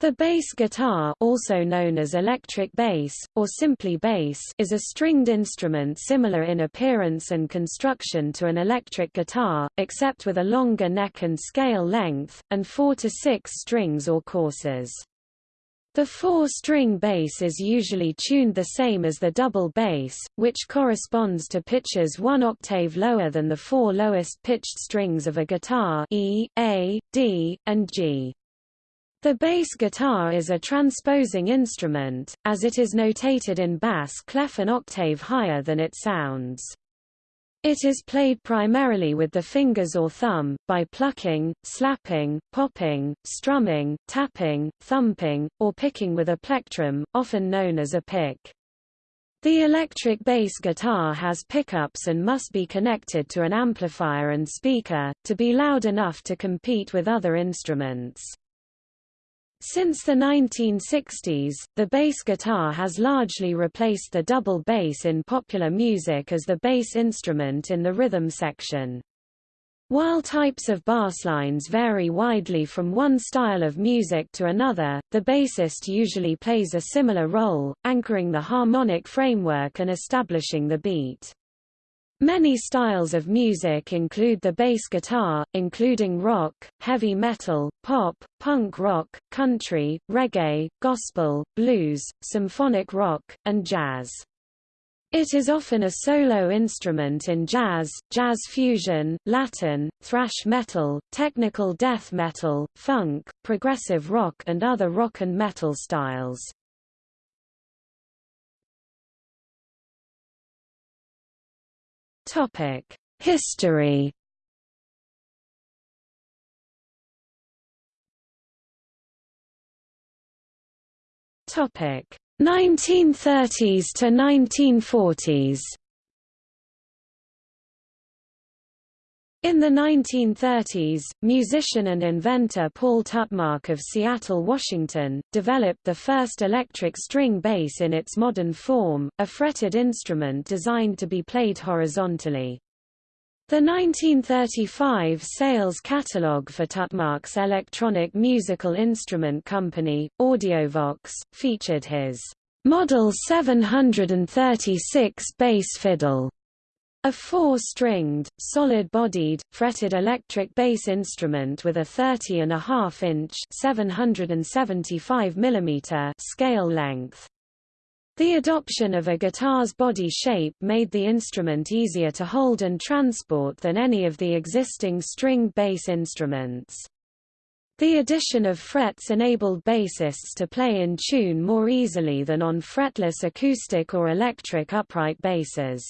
The bass guitar also known as electric bass, or simply bass is a stringed instrument similar in appearance and construction to an electric guitar, except with a longer neck and scale length, and four to six strings or courses. The four-string bass is usually tuned the same as the double bass, which corresponds to pitches one octave lower than the four lowest pitched strings of a guitar E, A, D, and G. The bass guitar is a transposing instrument, as it is notated in bass clef an octave higher than it sounds. It is played primarily with the fingers or thumb, by plucking, slapping, popping, strumming, tapping, thumping, or picking with a plectrum, often known as a pick. The electric bass guitar has pickups and must be connected to an amplifier and speaker, to be loud enough to compete with other instruments. Since the 1960s, the bass guitar has largely replaced the double bass in popular music as the bass instrument in the rhythm section. While types of basslines vary widely from one style of music to another, the bassist usually plays a similar role, anchoring the harmonic framework and establishing the beat. Many styles of music include the bass guitar, including rock, heavy metal, pop, punk rock, country, reggae, gospel, blues, symphonic rock, and jazz. It is often a solo instrument in jazz, jazz fusion, Latin, thrash metal, technical death metal, funk, progressive rock and other rock and metal styles. Topic: History. Topic: 1930s to 1940s. In the 1930s, musician and inventor Paul Tutmarc of Seattle, Washington, developed the first electric string bass in its modern form, a fretted instrument designed to be played horizontally. The 1935 sales catalogue for Tutmarc's electronic musical instrument company, Audiovox, featured his Model 736 bass fiddle a four-stringed, solid-bodied, fretted electric bass instrument with a 30.5-inch (775 mm) scale length. The adoption of a guitar's body shape made the instrument easier to hold and transport than any of the existing string bass instruments. The addition of frets enabled bassists to play in tune more easily than on fretless acoustic or electric upright basses.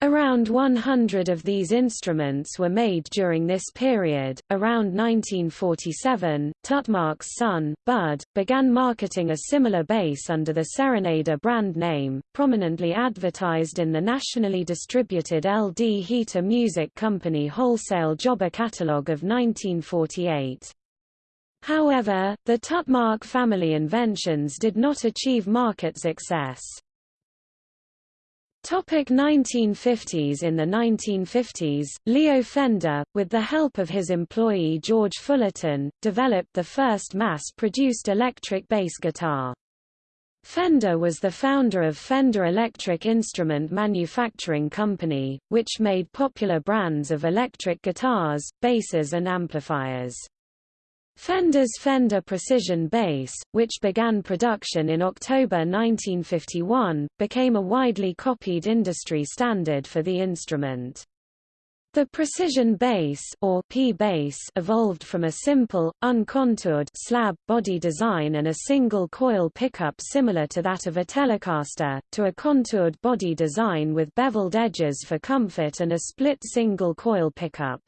Around 100 of these instruments were made during this period. Around 1947, Tutmarc's son, Bud, began marketing a similar bass under the Serenader brand name, prominently advertised in the nationally distributed LD Heater Music Company wholesale jobber catalogue of 1948. However, the Tutmarc family inventions did not achieve market success. Topic 1950s In the 1950s, Leo Fender, with the help of his employee George Fullerton, developed the first mass-produced electric bass guitar. Fender was the founder of Fender Electric Instrument Manufacturing Company, which made popular brands of electric guitars, basses and amplifiers. Fender's Fender Precision bass, which began production in October 1951, became a widely copied industry standard for the instrument. The precision bass or P-bass evolved from a simple, uncontoured slab body design and a single coil pickup similar to that of a Telecaster, to a contoured body design with beveled edges for comfort and a split single coil pickup.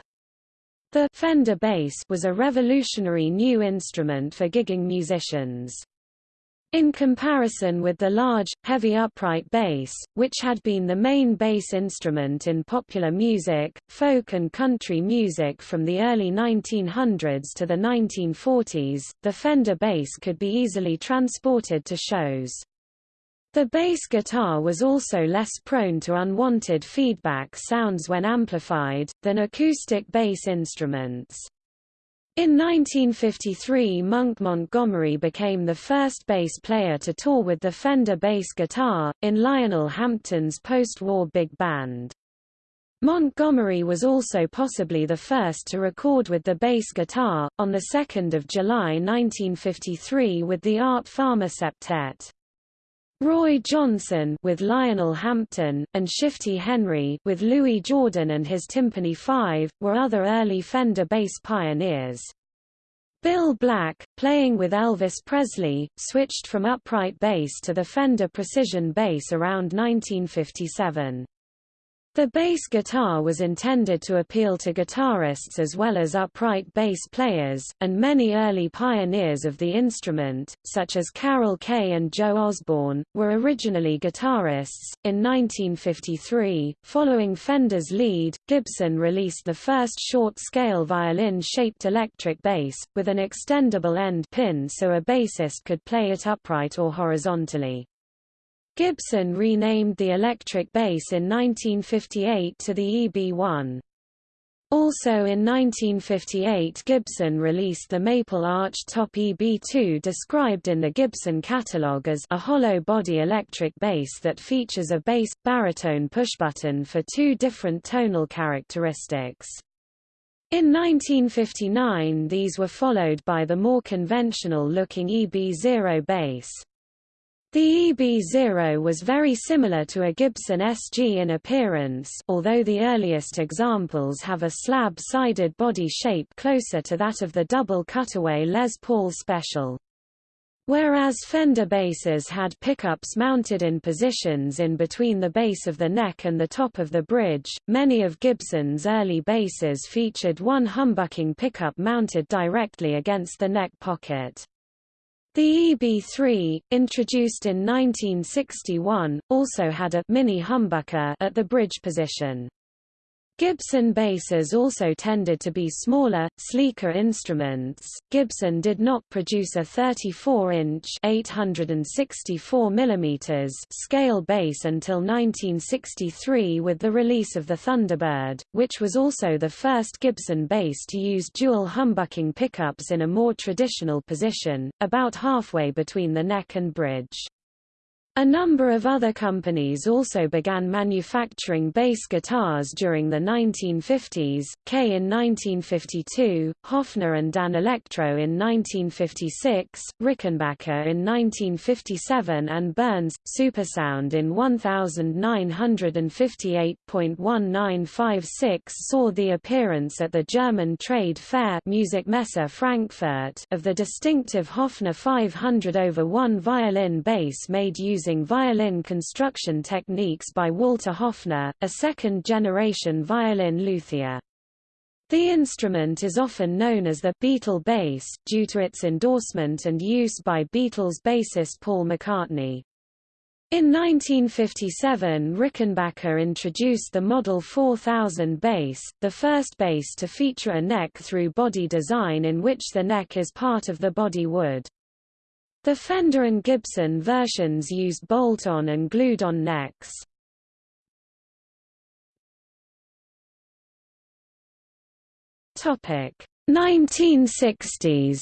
The Fender bass was a revolutionary new instrument for gigging musicians. In comparison with the large, heavy upright bass, which had been the main bass instrument in popular music, folk and country music from the early 1900s to the 1940s, the Fender bass could be easily transported to shows. The bass guitar was also less prone to unwanted feedback sounds when amplified, than acoustic bass instruments. In 1953 Monk Montgomery became the first bass player to tour with the Fender bass guitar, in Lionel Hampton's post-war big band. Montgomery was also possibly the first to record with the bass guitar, on 2 July 1953 with the Art Farmer Septet. Roy Johnson with Lionel Hampton, and Shifty Henry with Louis Jordan and his Tympany 5, were other early Fender bass pioneers. Bill Black, playing with Elvis Presley, switched from upright bass to the Fender Precision bass around 1957. The bass guitar was intended to appeal to guitarists as well as upright bass players, and many early pioneers of the instrument, such as Carol Kaye and Joe Osborn, were originally guitarists. In 1953, following Fender's lead, Gibson released the first short-scale violin-shaped electric bass, with an extendable end pin so a bassist could play it upright or horizontally. Gibson renamed the electric bass in 1958 to the EB-1. Also in 1958 Gibson released the Maple Arch Top EB2 described in the Gibson catalog as a hollow-body electric bass that features a bass, baritone pushbutton for two different tonal characteristics. In 1959 these were followed by the more conventional-looking EB0 bass. The EB0 was very similar to a Gibson SG in appearance although the earliest examples have a slab-sided body shape closer to that of the double cutaway Les Paul Special. Whereas Fender basses had pickups mounted in positions in between the base of the neck and the top of the bridge, many of Gibson's early basses featured one humbucking pickup mounted directly against the neck pocket. The EB3, introduced in 1961, also had a mini humbucker at the bridge position. Gibson basses also tended to be smaller, sleeker instruments. Gibson did not produce a 34-inch (864 mm) scale bass until 1963 with the release of the Thunderbird, which was also the first Gibson bass to use dual humbucking pickups in a more traditional position, about halfway between the neck and bridge. A number of other companies also began manufacturing bass guitars during the 1950s, Kay in 1952, Hofner and Danelectro in 1956, Rickenbacker in 1957 and Burns, Supersound in 1958.1956 saw the appearance at the German trade fair Musikmesse Frankfurt of the distinctive Hofner 500 over 1 violin bass made using using violin construction techniques by Walter Hofner, a second-generation violin luthier. The instrument is often known as the Beatle bass, due to its endorsement and use by Beatles bassist Paul McCartney. In 1957 Rickenbacker introduced the Model 4000 bass, the first bass to feature a neck-through body design in which the neck is part of the body wood. The Fender and Gibson versions used bolt-on and glued-on necks. Topic 1960s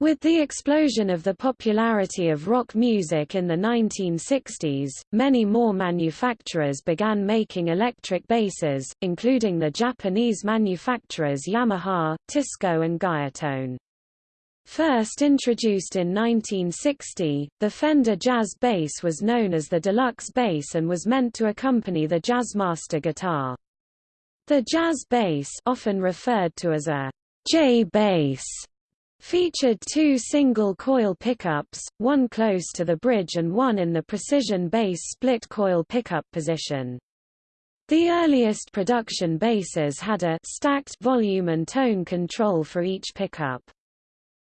With the explosion of the popularity of rock music in the 1960s, many more manufacturers began making electric basses, including the Japanese manufacturers Yamaha, Teisco and Guyatone. First introduced in 1960, the Fender Jazz bass was known as the deluxe bass and was meant to accompany the Jazzmaster guitar. The jazz bass often referred to as a J bass Featured two single-coil pickups, one close to the bridge and one in the precision bass split-coil pickup position. The earliest production basses had a stacked volume and tone control for each pickup.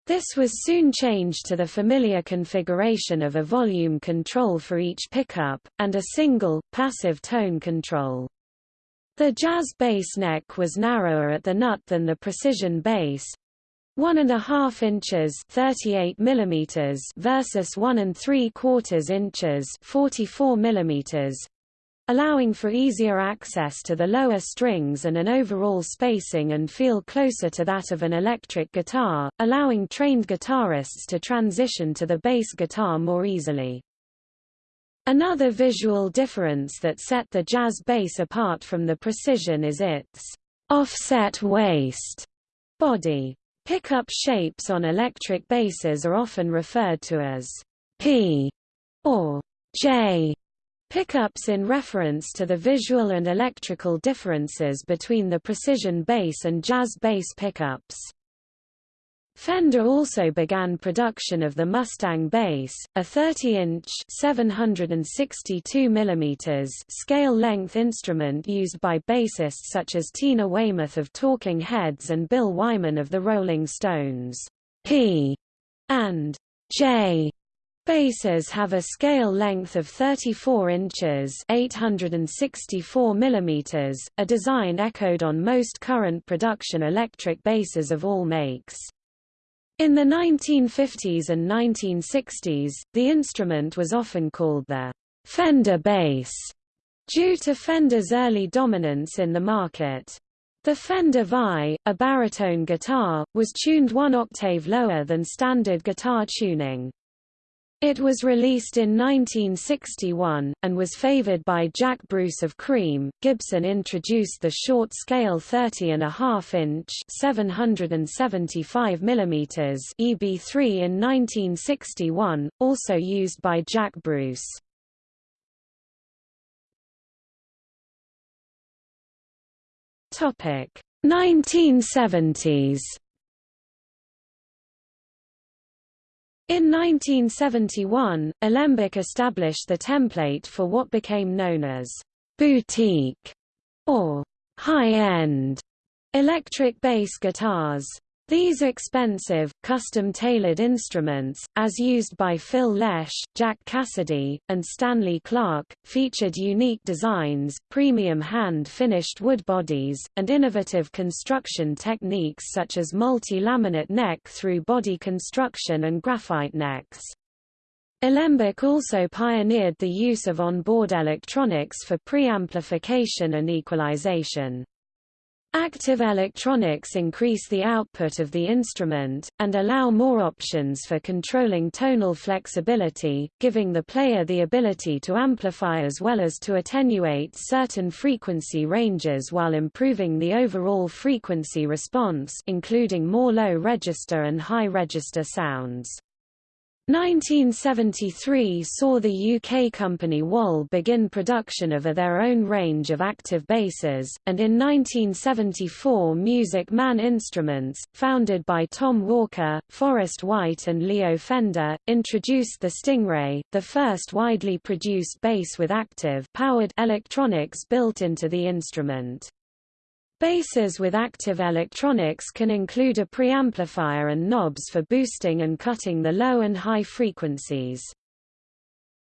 This was soon changed to the familiar configuration of a volume control for each pickup, and a single, passive tone control. The jazz bass neck was narrower at the nut than the precision bass, one and a half inches 38 millimeters versus one and three quarters inches 44 millimeters. allowing for easier access to the lower strings and an overall spacing and feel closer to that of an electric guitar, allowing trained guitarists to transition to the bass guitar more easily. Another visual difference that set the jazz bass apart from the precision is its offset waist body. Pickup shapes on electric basses are often referred to as P or J pickups in reference to the visual and electrical differences between the precision bass and jazz bass pickups. Fender also began production of the Mustang bass, a 30-inch (762 mm) scale-length instrument used by bassists such as Tina Weymouth of Talking Heads and Bill Wyman of the Rolling Stones. P and J Basses have a scale length of 34 inches 864 mm, a design echoed on most current production electric basses of all makes. In the 1950s and 1960s, the instrument was often called the Fender bass, due to Fender's early dominance in the market. The Fender Vi, a baritone guitar, was tuned one octave lower than standard guitar tuning. It was released in 1961, and was favored by Jack Bruce of Cream. Gibson introduced the short scale 30.5 inch 775 mm EB3 in 1961, also used by Jack Bruce. Topic 1970s In 1971, Alembic established the template for what became known as boutique or high-end electric bass guitars. These expensive, custom-tailored instruments, as used by Phil Lesh, Jack Casady, and Stanley Clarke, featured unique designs, premium hand-finished wood bodies, and innovative construction techniques such as multi-laminate neck-through body construction and graphite necks. Alembic also pioneered the use of onboard electronics for preamplification and equalization. Active electronics increase the output of the instrument, and allow more options for controlling tonal flexibility, giving the player the ability to amplify as well as to attenuate certain frequency ranges while improving the overall frequency response including more low-register and high-register sounds. 1973 saw the UK company Wal begin production of their own range of active basses, and in 1974 Music Man Instruments, founded by Tom Walker, Forrest White and Leo Fender, introduced the Stingray, the first widely produced bass with active powered electronics built into the instrument. Basses with active electronics can include a preamplifier and knobs for boosting and cutting the low and high frequencies.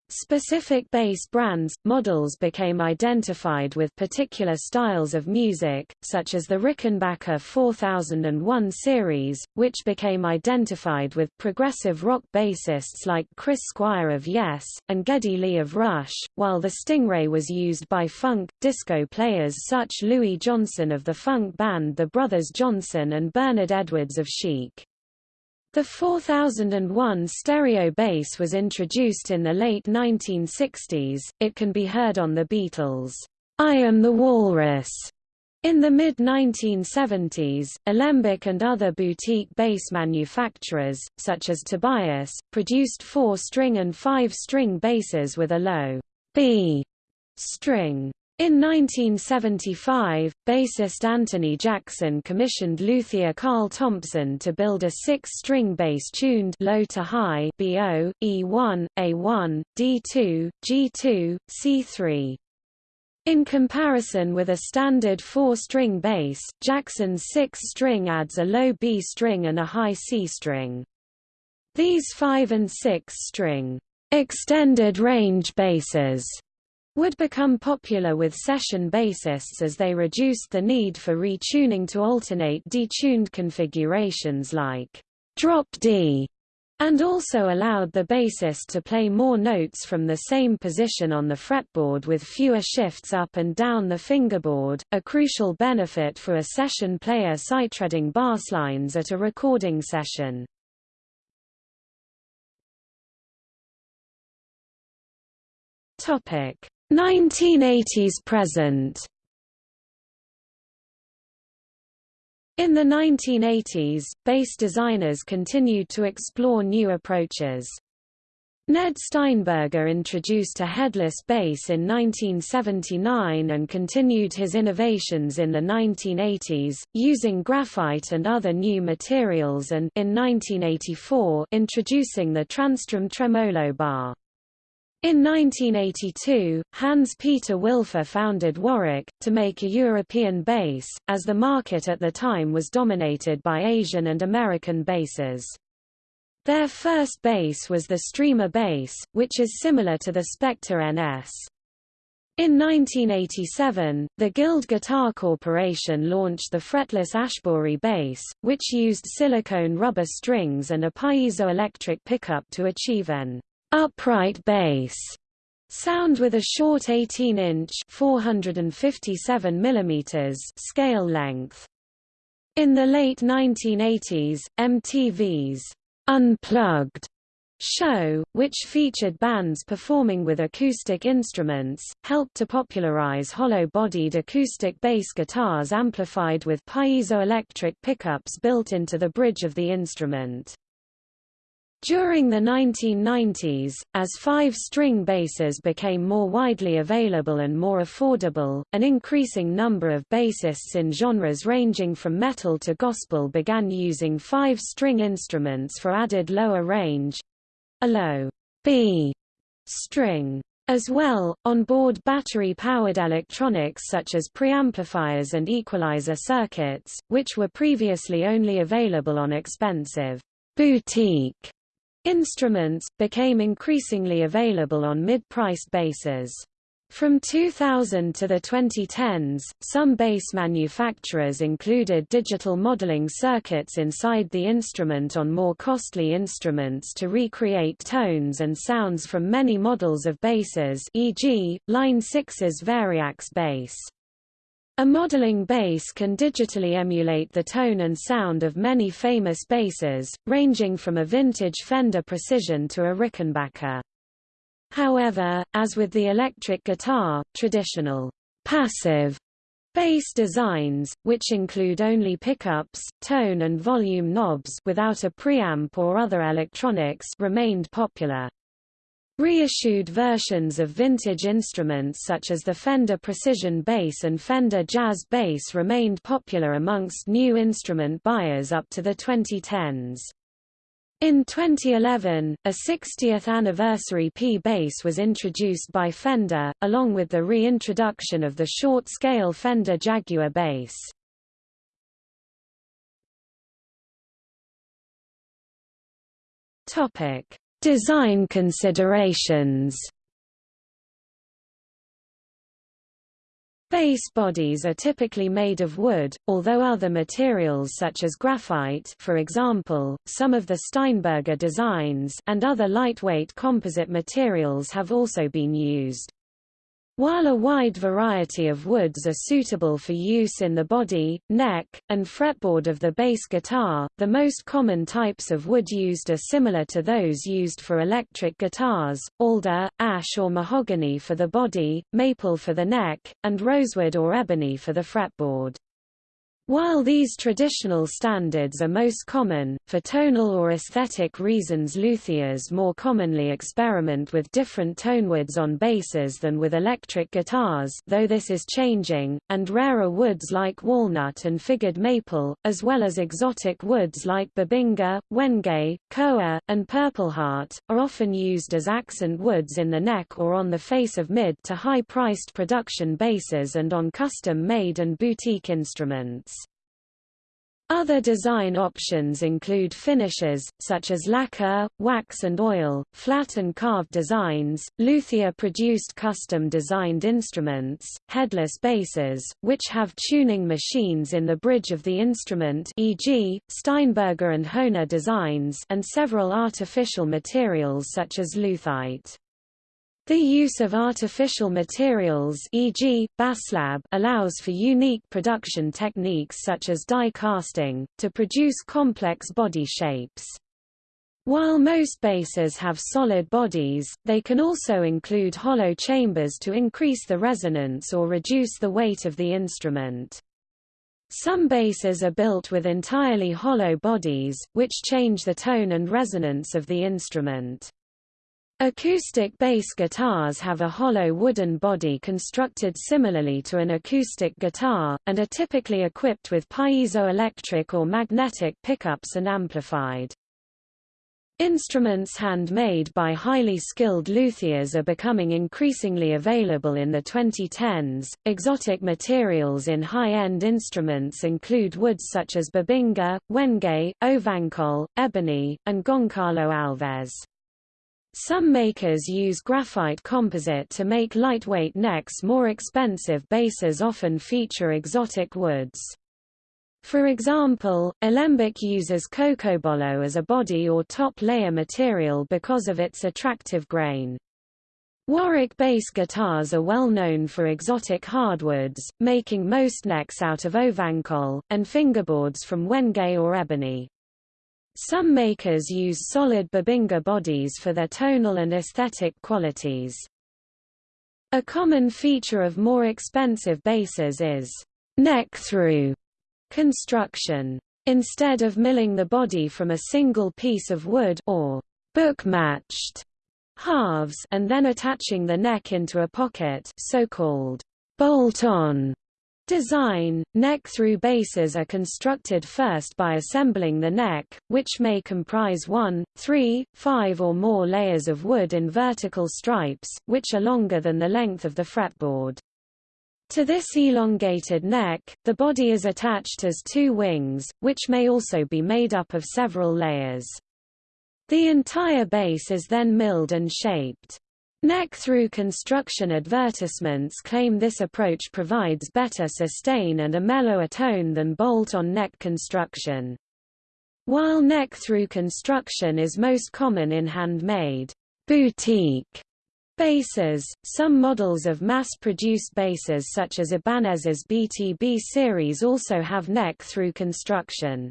Specific bass brands, models became identified with particular styles of music, such as the Rickenbacker 4001 series, which became identified with progressive rock bassists like Chris Squire of Yes, and Geddy Lee of Rush, while the Stingray was used by funk, disco players such Louis Johnson of the funk band The Brothers Johnson and Bernard Edwards of Chic. The 4001 stereo bass was introduced in the late 1960s, it can be heard on the Beatles' I Am the Walrus. In the mid-1970s, Alembic and other boutique bass manufacturers, such as Tobias, produced four-string and five-string basses with a low B string. In 1975, bassist Anthony Jackson commissioned luthier Carl Thompson to build a six-string bass tuned low to high BO, E1, A1, D2, G2, C3. In comparison with a standard four-string bass, Jackson's six-string adds a low B string and a high C string. These five- and six-string extended range basses would become popular with session bassists as they reduced the need for retuning to alternate detuned configurations like drop D and also allowed the bassist to play more notes from the same position on the fretboard with fewer shifts up and down the fingerboard, a crucial benefit for a session player sighttreading basslines at a recording session. Topic 1980s present In the 1980s, bass designers continued to explore new approaches. Ned Steinberger introduced a headless bass in 1979 and continued his innovations in the 1980s, using graphite and other new materials and in 1984 introducing the TransTrem tremolo bar. In 1982, Hans-Peter Wilfer founded Warwick, to make a European bass, as the market at the time was dominated by Asian and American basses. Their first bass was the Streamer bass, which is similar to the Spector NS. In 1987, the Guild Guitar Corporation launched the fretless Ashbory bass, which used silicone rubber strings and a piezoelectric pickup to achieve an upright bass sound with a short 18-inch (457 mm) scale length. In the late 1980s, MTV's Unplugged show, which featured bands performing with acoustic instruments, helped to popularize hollow-bodied acoustic bass guitars amplified with piezoelectric pickups built into the bridge of the instrument. During the 1990s, as five-string basses became more widely available and more affordable, an increasing number of bassists in genres ranging from metal to gospel began using five-string instruments for added lower range—a low B string. As well, on-board battery-powered electronics such as preamplifiers and equalizer circuits, which were previously only available on expensive boutique Instruments, became increasingly available on mid-priced basses. From 2000 to the 2010s, some bass manufacturers included digital modeling circuits inside the instrument on more costly instruments to recreate tones and sounds from many models of basses e.g., Line 6's Variax bass. A modeling bass can digitally emulate the tone and sound of many famous basses, ranging from a vintage Fender Precision to a Rickenbacker. However, as with the electric guitar, traditional passive bass designs, which include only pickups, tone and volume knobs without a preamp or other electronics remained popular. Reissued versions of vintage instruments such as the Fender Precision Bass and Fender Jazz Bass remained popular amongst new instrument buyers up to the 2010s. In 2011, a 60th anniversary P-Bass was introduced by Fender, along with the reintroduction of the short-scale Fender Jaguar bass. Topic: Design considerations Bass bodies are typically made of wood, although other materials such as graphite for example, some of the Steinberger designs and other lightweight composite materials have also been used. While a wide variety of woods are suitable for use in the body, neck, and fretboard of the bass guitar, the most common types of wood used are similar to those used for electric guitars, alder, ash or mahogany for the body, maple for the neck, and rosewood or ebony for the fretboard. While these traditional standards are most common, for tonal or aesthetic reasons luthiers more commonly experiment with different tonewoods on basses than with electric guitars though this is changing, and rarer woods like walnut and figured maple, as well as exotic woods like bubinga, wenge, koa, and purpleheart, are often used as accent woods in the neck or on the face of mid to high-priced production basses and on custom-made and boutique instruments. Other design options include finishes, such as lacquer, wax and oil, flat and carved designs, luthier produced custom-designed instruments, headless basses, which have tuning machines in the bridge of the instrument e.g., Steinberger and Hohner designs and several artificial materials such as luthite. The use of artificial materials e.g., Baslab allows for unique production techniques such as die casting, to produce complex body shapes. While most basses have solid bodies, they can also include hollow chambers to increase the resonance or reduce the weight of the instrument. Some basses are built with entirely hollow bodies, which change the tone and resonance of the instrument. Acoustic bass guitars have a hollow wooden body constructed similarly to an acoustic guitar, and are typically equipped with piezoelectric or magnetic pickups and amplified. Instruments handmade by highly skilled luthiers are becoming increasingly available in the 2010s. Exotic materials in high-end instruments include woods such as bubinga, wenge, ovangkol, ebony, and Goncalo Alves. Some makers use graphite composite to make lightweight necks more expensive basses often feature exotic woods. For example, Alembic uses cocobolo as a body or top layer material because of its attractive grain. Warwick bass guitars are well known for exotic hardwoods, making most necks out of ovangkol, and fingerboards from wenge or ebony. Some makers use solid Bubinga bodies for their tonal and aesthetic qualities. A common feature of more expensive basses is neck-through construction. Instead of milling the body from a single piece of wood or book-matched halves and then attaching the neck into a pocket so-called bolt-on Design – Neck-through basses are constructed first by assembling the neck, which may comprise one, three, five or more layers of wood in vertical stripes, which are longer than the length of the fretboard. To this elongated neck, the body is attached as two wings, which may also be made up of several layers. The entire bass is then milled and shaped. Neck-through construction advertisements claim this approach provides better sustain and a mellower tone than bolt-on neck construction. While neck-through construction is most common in handmade boutique basses, some models of mass-produced basses such as Ibanez's BTB series also have neck-through construction.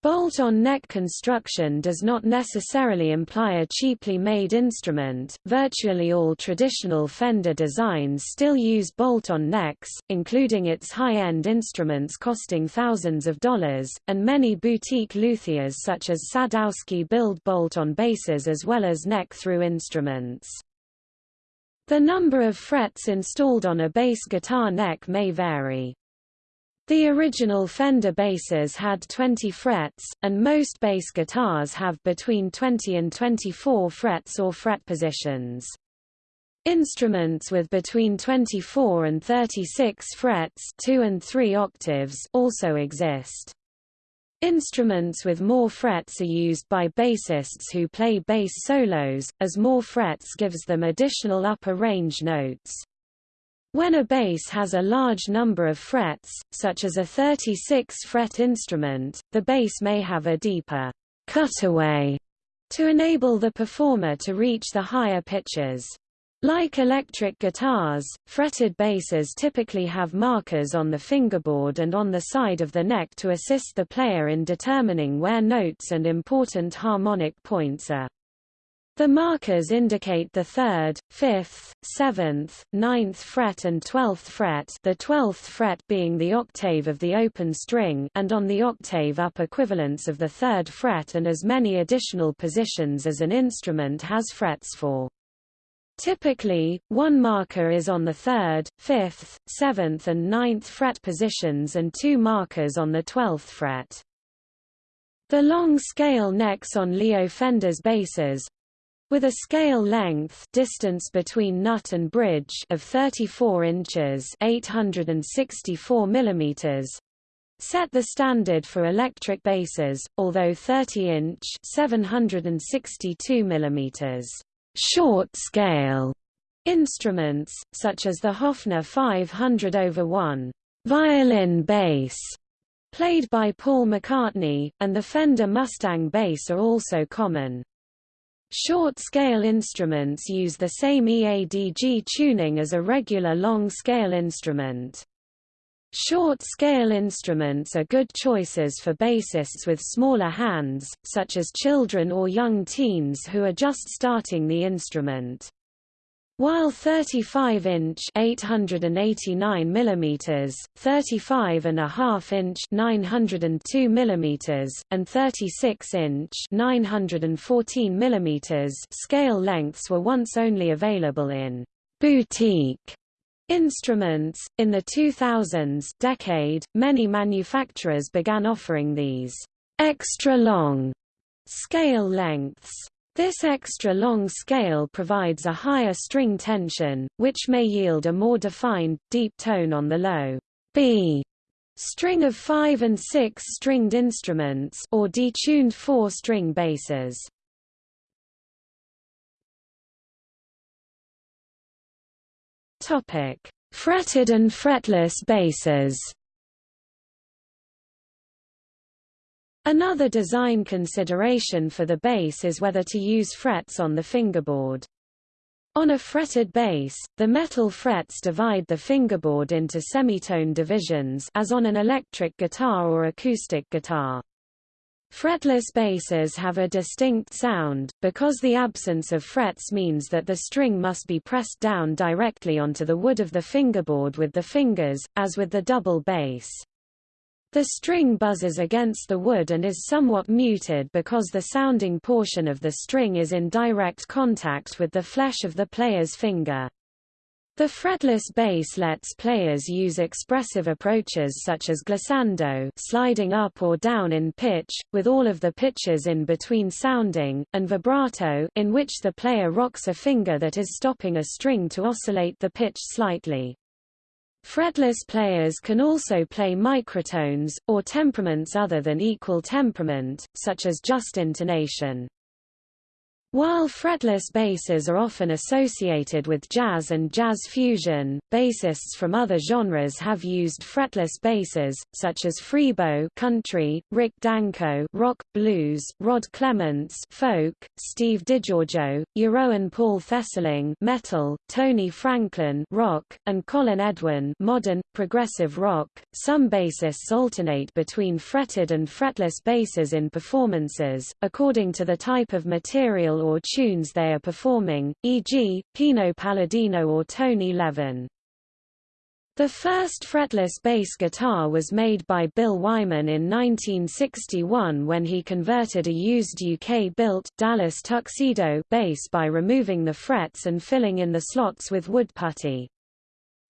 Bolt-on neck construction does not necessarily imply a cheaply made instrument. Virtually all traditional Fender designs still use bolt-on necks, including its high-end instruments costing thousands of dollars, and many boutique luthiers such as Sadowski build bolt-on basses as well as neck-through instruments. The number of frets installed on a bass guitar neck may vary. The original Fender basses had 20 frets, and most bass guitars have between 20 and 24 frets or fret positions. Instruments with between 24 and 36 frets 2 and 3 octaves also exist. Instruments with more frets are used by bassists who play bass solos, as more frets gives them additional upper range notes. When a bass has a large number of frets, such as a 36-fret instrument, the bass may have a deeper cutaway to enable the performer to reach the higher pitches. Like electric guitars, fretted basses typically have markers on the fingerboard and on the side of the neck to assist the player in determining where notes and important harmonic points are. The markers indicate the 3rd, 5th, 7th, 9th fret and 12th fret the 12th fret being the octave of the open string and on the octave up equivalents of the 3rd fret and as many additional positions as an instrument has frets for. Typically, one marker is on the 3rd, 5th, 7th and 9th fret positions and two markers on the 12th fret. The long scale necks on Leo Fender's basses, with a scale length distance between nut and bridge of 34 inches 864 millimeters, set the standard for electric basses, although 30-inch (762 mm) short scale instruments, such as the Hofner 500 over 1 violin bass, played by Paul McCartney, and the Fender Mustang bass are also common. Short-scale instruments use the same EADG tuning as a regular long-scale instrument. Short-scale instruments are good choices for bassists with smaller hands, such as children or young teens who are just starting the instrument. While 35-inch (889 mm), 35 and a half inch (902 mm), and 36-inch (914 mm) scale lengths were once only available in boutique Instruments. In the 2000s decade, many manufacturers began offering these extra long scale lengths. This extra long scale provides a higher string tension, which may yield a more defined, deep tone on the low B string of 5 and 6 stringed instruments or detuned 4-string basses. Topic: Fretted and fretless basses. Another design consideration for the bass is whether to use frets on the fingerboard. On a fretted bass, the metal frets divide the fingerboard into semitone divisions as on an electric guitar or acoustic guitar. Fretless basses have a distinct sound, because the absence of frets means that the string must be pressed down directly onto the wood of the fingerboard with the fingers, as with the double bass. The string buzzes against the wood and is somewhat muted because the sounding portion of the string is in direct contact with the flesh of the player's finger. The fretless bass lets players use expressive approaches such as glissando sliding up or down in pitch, with all of the pitches in between sounding, and vibrato in which the player rocks a finger that is stopping a string to oscillate the pitch slightly. Fretless players can also play microtones, or temperaments other than equal temperament, such as just intonation. While fretless basses are often associated with jazz and jazz fusion, bassists from other genres have used fretless basses, such as Freebo country, Rick Danko rock, blues, Rod Clements folk, Steve DiGiorgio, Jeroen Paul Thesseling metal, Tony Franklin rock, and Colin Edwin modern, progressive rock. Some bassists alternate between fretted and fretless basses in performances, according to the type of material or tunes they are performing, e.g., Pino Palladino or Tony Levin. The first fretless bass guitar was made by Bill Wyman in 1961 when he converted a used UK-built, Dallas Tuxedo bass by removing the frets and filling in the slots with wood putty.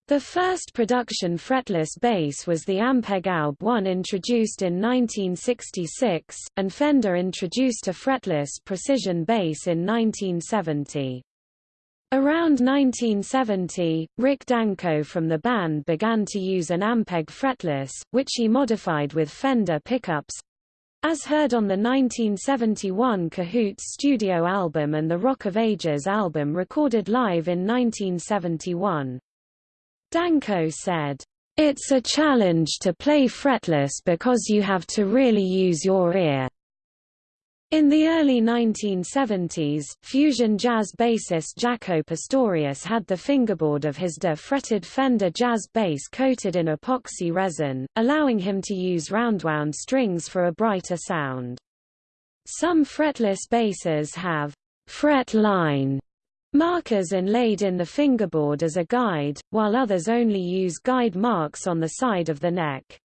The first production fretless bass was the Ampeg Aub 1 introduced in 1966, and Fender introduced a fretless precision bass in 1970. Around 1970, Rick Danko from the band began to use an Ampeg fretless, which he modified with Fender pickups, as heard on the 1971 Cahoots studio album and the Rock of Ages album recorded live in 1971. Danko said, It's a challenge to play fretless because you have to really use your ear. In the early 1970s, fusion jazz bassist Jaco Pastorius had the fingerboard of his de-fretted Fender jazz bass coated in epoxy resin, allowing him to use roundwound strings for a brighter sound. Some fretless basses have fret line Markers inlaid in the fingerboard as a guide, while others only use guide marks on the side of the neck.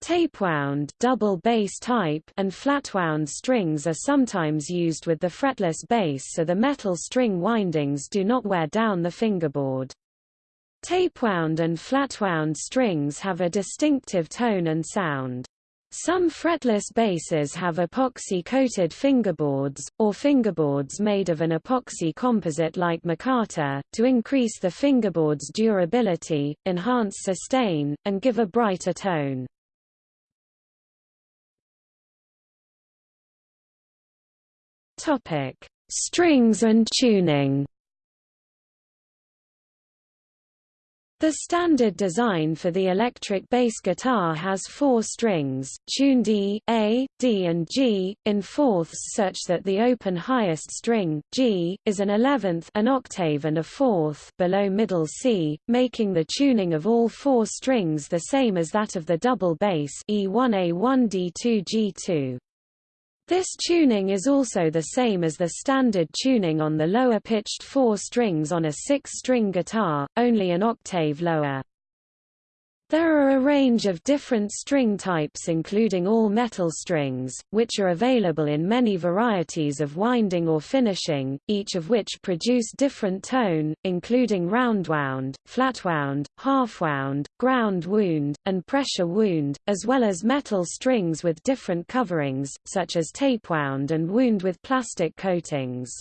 Tapewound double bass type and flatwound strings are sometimes used with the fretless bass so the metal string windings do not wear down the fingerboard. Tapewound and flatwound strings have a distinctive tone and sound. Some fretless basses have epoxy-coated fingerboards, or fingerboards made of an epoxy composite like micarta, to increase the fingerboard's durability, enhance sustain, and give a brighter tone. Strings and tuning The standard design for the electric bass guitar has four strings, tuned E, A, D and G, in fourths such that the open highest string, G, is an eleventh an octave and a fourth below middle C, making the tuning of all four strings the same as that of the double bass E1A1D2G2. This tuning is also the same as the standard tuning on the lower-pitched four strings on a six-string guitar, only an octave lower. There are a range of different string types including all metal strings, which are available in many varieties of winding or finishing, each of which produce different tone, including roundwound, flatwound, halfwound, ground wound, and pressure wound, as well as metal strings with different coverings, such as tapewound and wound with plastic coatings.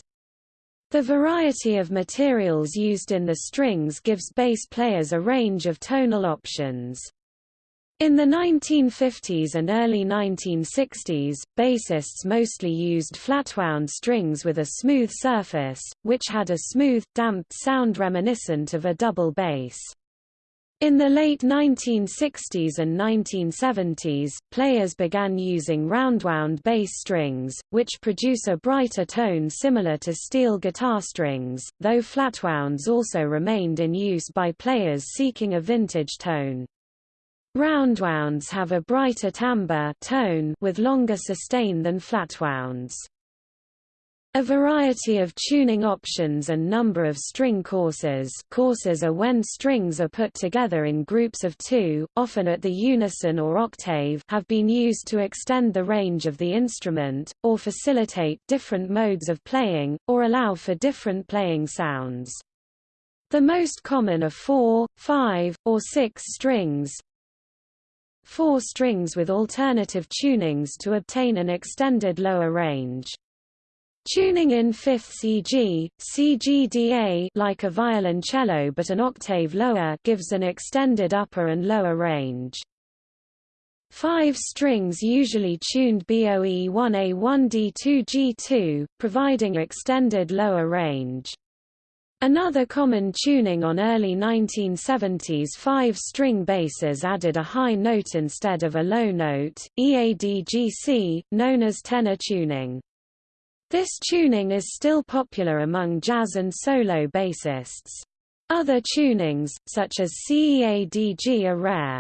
The variety of materials used in the strings gives bass players a range of tonal options. In the 1950s and early 1960s, bassists mostly used flatwound strings with a smooth surface, which had a smooth, damped sound reminiscent of a double bass. In the late 1960s and 1970s, players began using roundwound bass strings, which produce a brighter tone similar to steel guitar strings, though flatwounds also remained in use by players seeking a vintage tone. Roundwounds have a brighter timbre tone with longer sustain than flatwounds. A variety of tuning options and number of string courses courses are when strings are put together in groups of two, often at the unison or octave have been used to extend the range of the instrument, or facilitate different modes of playing, or allow for different playing sounds. The most common are four, five, or six strings, four strings with alternative tunings to obtain an extended lower range. Tuning in fifths e.g., CGDA like a violoncello but an octave lower gives an extended upper and lower range. Five strings usually tuned BOE 1A1D2G2, providing extended lower range. Another common tuning on early 1970s five-string basses added a high note instead of a low note, EADGC, known as tenor tuning. This tuning is still popular among jazz and solo bassists. Other tunings, such as CEADG are rare.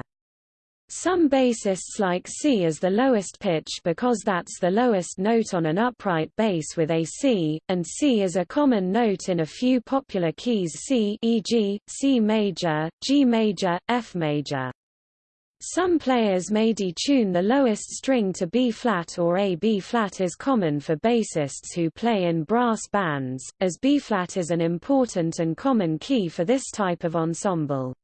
Some bassists like C as the lowest pitch because that's the lowest note on an upright bass with a C, and C is a common note in a few popular keys C e.g., C major, G major, F major. Some players may detune the lowest string to B-flat or A B-flat is common for bassists who play in brass bands, as B-flat is an important and common key for this type of ensemble.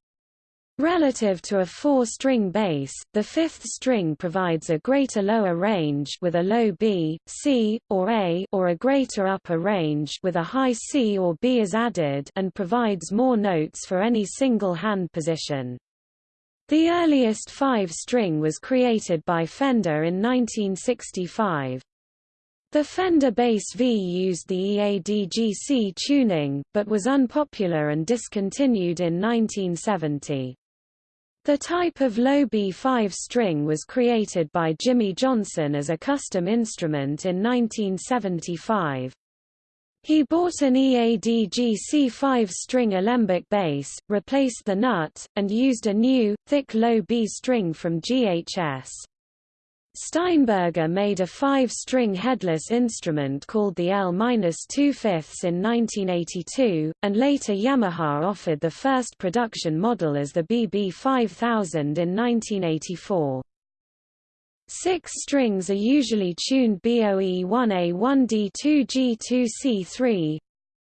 Relative to a four-string bass, the fifth string provides a greater lower range with a low B, C, or A or a greater upper range with a high C or B is added and provides more notes for any single hand position. The earliest five-string was created by Fender in 1965. The Fender Bass V used the EADGC tuning, but was unpopular and discontinued in 1970. The type of low B5 string was created by Jimmy Johnson as a custom instrument in 1975. He bought an EADG C5-string Alembic bass, replaced the nut, and used a new, thick low B string from GHS. Steinberger made a five-string headless instrument called the L-2 in 1982, and later Yamaha offered the first production model as the BB 5000 in 1984. Six strings are usually tuned BOE 1A 1D 2G 2C3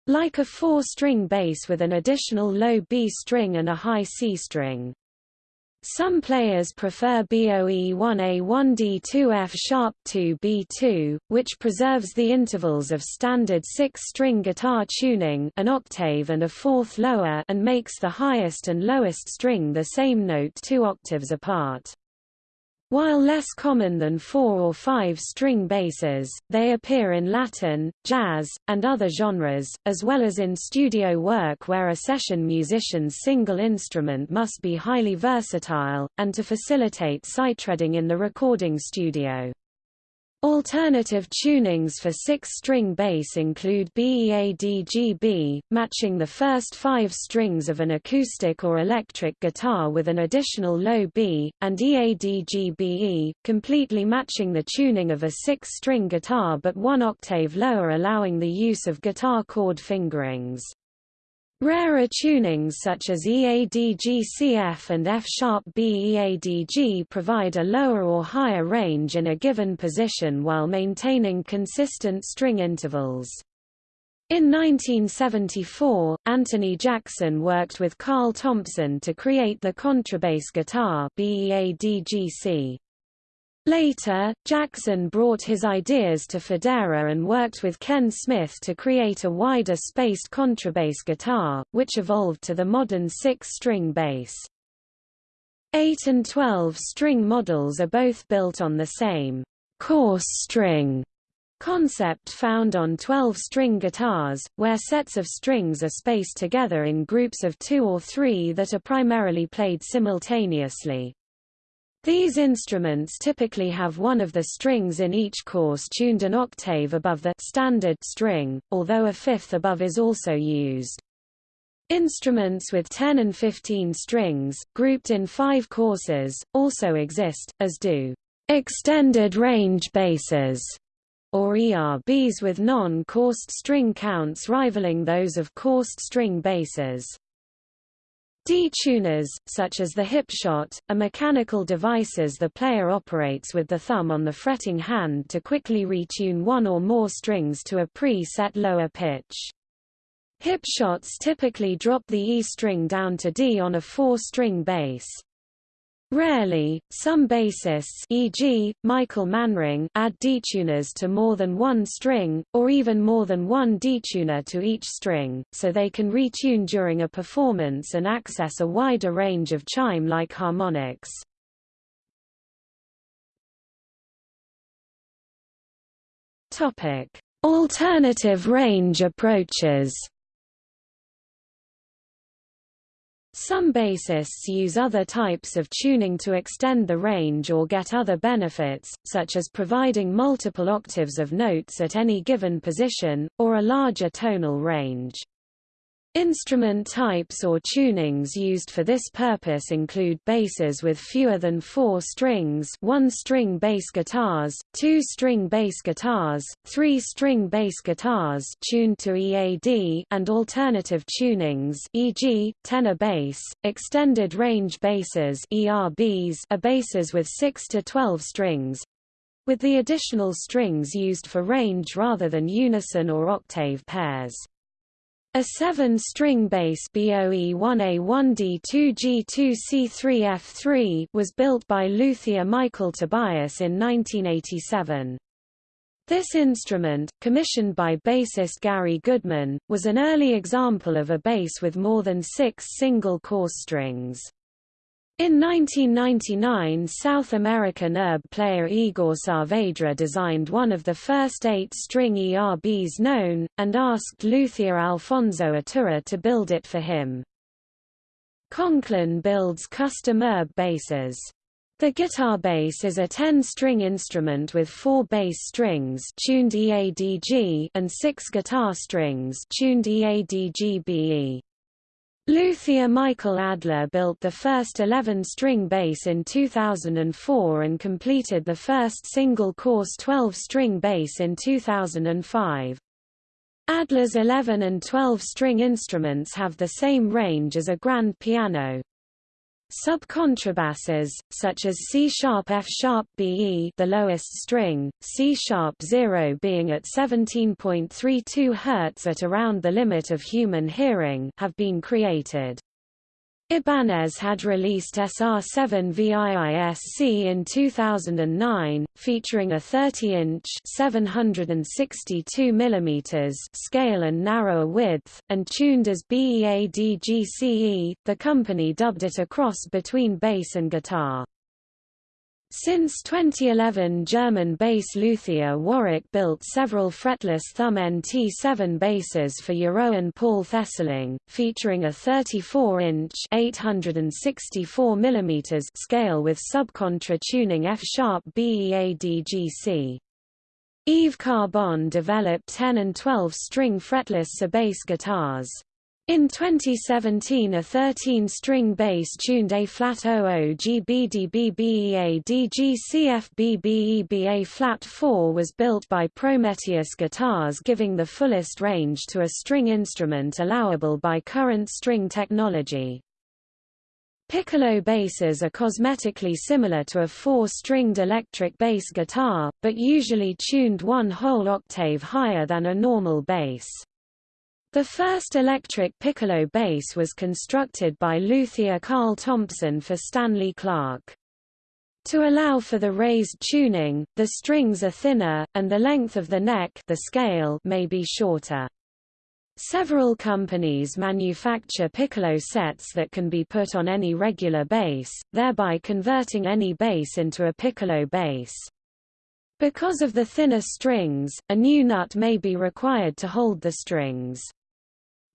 like a four-string bass with an additional low B string and a high C string. Some players prefer BOE 1A 1D 2F sharp 2 B2, which preserves the intervals of standard six-string guitar tuning an octave and a fourth lower and makes the highest and lowest string the same note two octaves apart. While less common than four- or five-string basses, they appear in Latin, jazz, and other genres, as well as in studio work where a session musician's single instrument must be highly versatile, and to facilitate sight-reading in the recording studio. Alternative tunings for six-string bass include BEADGB, matching the first five strings of an acoustic or electric guitar with an additional low B, and EADGBE, completely matching the tuning of a six-string guitar but one octave lower allowing the use of guitar chord fingerings. Rarer tunings such as EADG-CF and F-sharp BEADG provide a lower or higher range in a given position while maintaining consistent string intervals. In 1974, Anthony Jackson worked with Carl Thompson to create the contrabass guitar BEADG-C. Later, Jackson brought his ideas to Fodera and worked with Ken Smith to create a wider spaced contrabass guitar, which evolved to the modern six-string bass. 8 and 12-string models are both built on the same course string concept found on 12-string guitars, where sets of strings are spaced together in groups of two or three that are primarily played simultaneously. These instruments typically have one of the strings in each course tuned an octave above the standard string, although a fifth above is also used. Instruments with 10 and 15 strings, grouped in five courses, also exist, as do extended range basses, or ERBs with non-coursed string counts rivaling those of coursed string basses. D-tuners, such as the Hipshot, are mechanical devices the player operates with the thumb on the fretting hand to quickly retune one or more strings to a pre-set lower pitch. Hipshots typically drop the E string down to D on a four-string bass. Rarely, some bassists e.g., Michael Manring add detuners to more than one string, or even more than one detuner to each string, so they can retune during a performance and access a wider range of chime-like harmonics. Alternative range approaches Some bassists use other types of tuning to extend the range or get other benefits, such as providing multiple octaves of notes at any given position, or a larger tonal range. Instrument types or tunings used for this purpose include basses with fewer than four strings one-string bass guitars, two-string bass guitars, three-string bass guitars tuned to EAD and alternative tunings e.g., tenor bass, extended range basses ERBs are basses with 6 to 12 strings, with the additional strings used for range rather than unison or octave pairs. A seven-string bass BOE1A1D2G2C3F3 was built by luthier Michael Tobias in 1987. This instrument, commissioned by bassist Gary Goodman, was an early example of a bass with more than six single course strings. In 1999 South American erb player Igor Saavedra designed one of the first eight-string ERBs known, and asked luthier Alfonso Iturra to build it for him. Conklin builds custom erb basses. The guitar bass is a 10-string instrument with four bass strings tuned EADG and six guitar strings tuned EADG-BE. Luthier Michael Adler built the first 11-string bass in 2004 and completed the first single-course 12-string bass in 2005. Adler's 11 and 12-string instruments have the same range as a grand piano. Subcontrabasses, such as C-sharp F-sharp BE the lowest string, C-sharp 0 being at 17.32 Hz at around the limit of human hearing have been created. Ibanez had released SR7 VIISC in 2009, featuring a 30-inch (762 mm) scale and narrower width, and tuned as BEADGCE. The company dubbed it a cross between bass and guitar. Since 2011 German bass luthier Warwick built several fretless thumb NT7 basses for Jeroen Paul Thesseling, featuring a 34-inch (864 scale with subcontra tuning F-sharp BEADGC. Yves Carbonne developed 10 and 12 string fretless sub-bass guitars. In 2017 a 13-string bass tuned A-flat 00 GBDBBEA DGCFBBEBA flat 4 was built by Prometheus Guitars giving the fullest range to a string instrument allowable by current string technology. Piccolo basses are cosmetically similar to a four-stringed electric bass guitar, but usually tuned one whole octave higher than a normal bass. The first electric piccolo bass was constructed by luthier Carl Thompson for Stanley Clarke. To allow for the raised tuning, the strings are thinner, and the length of the neck the scale may be shorter. Several companies manufacture piccolo sets that can be put on any regular bass, thereby converting any bass into a piccolo bass. Because of the thinner strings, a new nut may be required to hold the strings.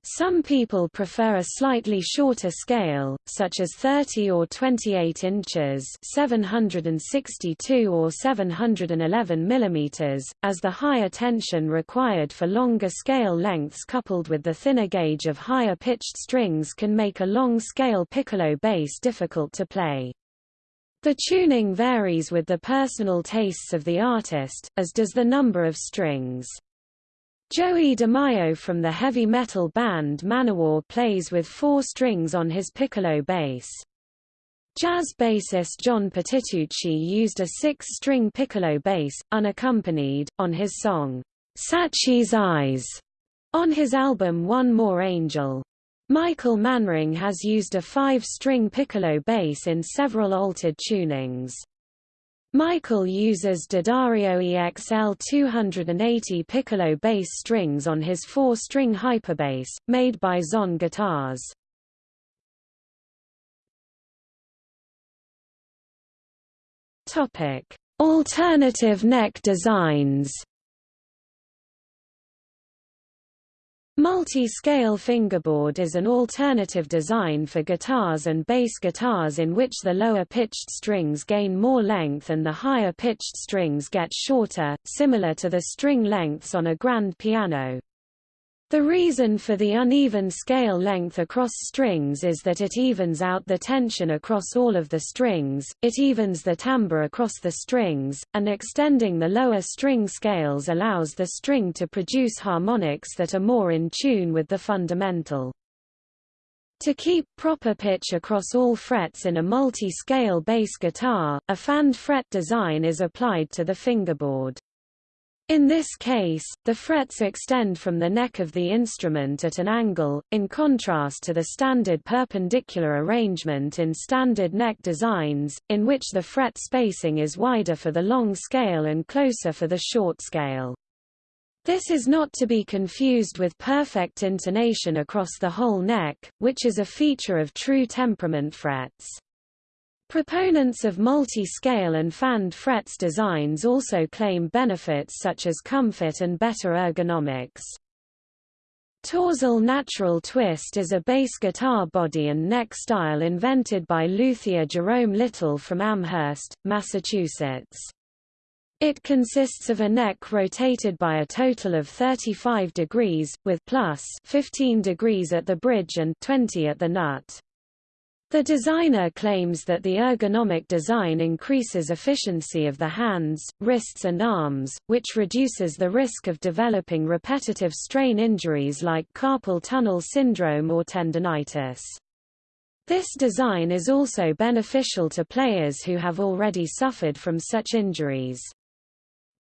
Some people prefer a slightly shorter scale, such as 30 or 28 inches 762 or 711 mm, as the higher tension required for longer scale lengths coupled with the thinner gauge of higher pitched strings can make a long scale piccolo bass difficult to play. The tuning varies with the personal tastes of the artist, as does the number of strings. Joey DeMaio from the heavy metal band Manowar plays with four strings on his piccolo bass. Jazz bassist John Patitucci used a six-string piccolo bass, unaccompanied, on his song, Sachi's Eyes, on his album One More Angel. Michael Manring has used a five-string piccolo bass in several altered tunings. Michael uses D'Addario EXL 280 piccolo bass strings on his four-string hyperbass, made by Zon Guitars. Alternative neck designs Multi-scale fingerboard is an alternative design for guitars and bass guitars in which the lower-pitched strings gain more length and the higher-pitched strings get shorter, similar to the string lengths on a grand piano. The reason for the uneven scale length across strings is that it evens out the tension across all of the strings, it evens the timbre across the strings, and extending the lower string scales allows the string to produce harmonics that are more in tune with the fundamental. To keep proper pitch across all frets in a multi-scale bass guitar, a fanned fret design is applied to the fingerboard. In this case, the frets extend from the neck of the instrument at an angle, in contrast to the standard perpendicular arrangement in standard neck designs, in which the fret spacing is wider for the long scale and closer for the short scale. This is not to be confused with perfect intonation across the whole neck, which is a feature of true temperament frets. Proponents of multi-scale and fanned frets designs also claim benefits such as comfort and better ergonomics. Torzal Natural Twist is a bass guitar body and neck style invented by luthier Jerome Little from Amherst, Massachusetts. It consists of a neck rotated by a total of 35 degrees, with plus 15 degrees at the bridge and 20 at the nut. The designer claims that the ergonomic design increases efficiency of the hands, wrists and arms, which reduces the risk of developing repetitive strain injuries like carpal tunnel syndrome or tendonitis. This design is also beneficial to players who have already suffered from such injuries.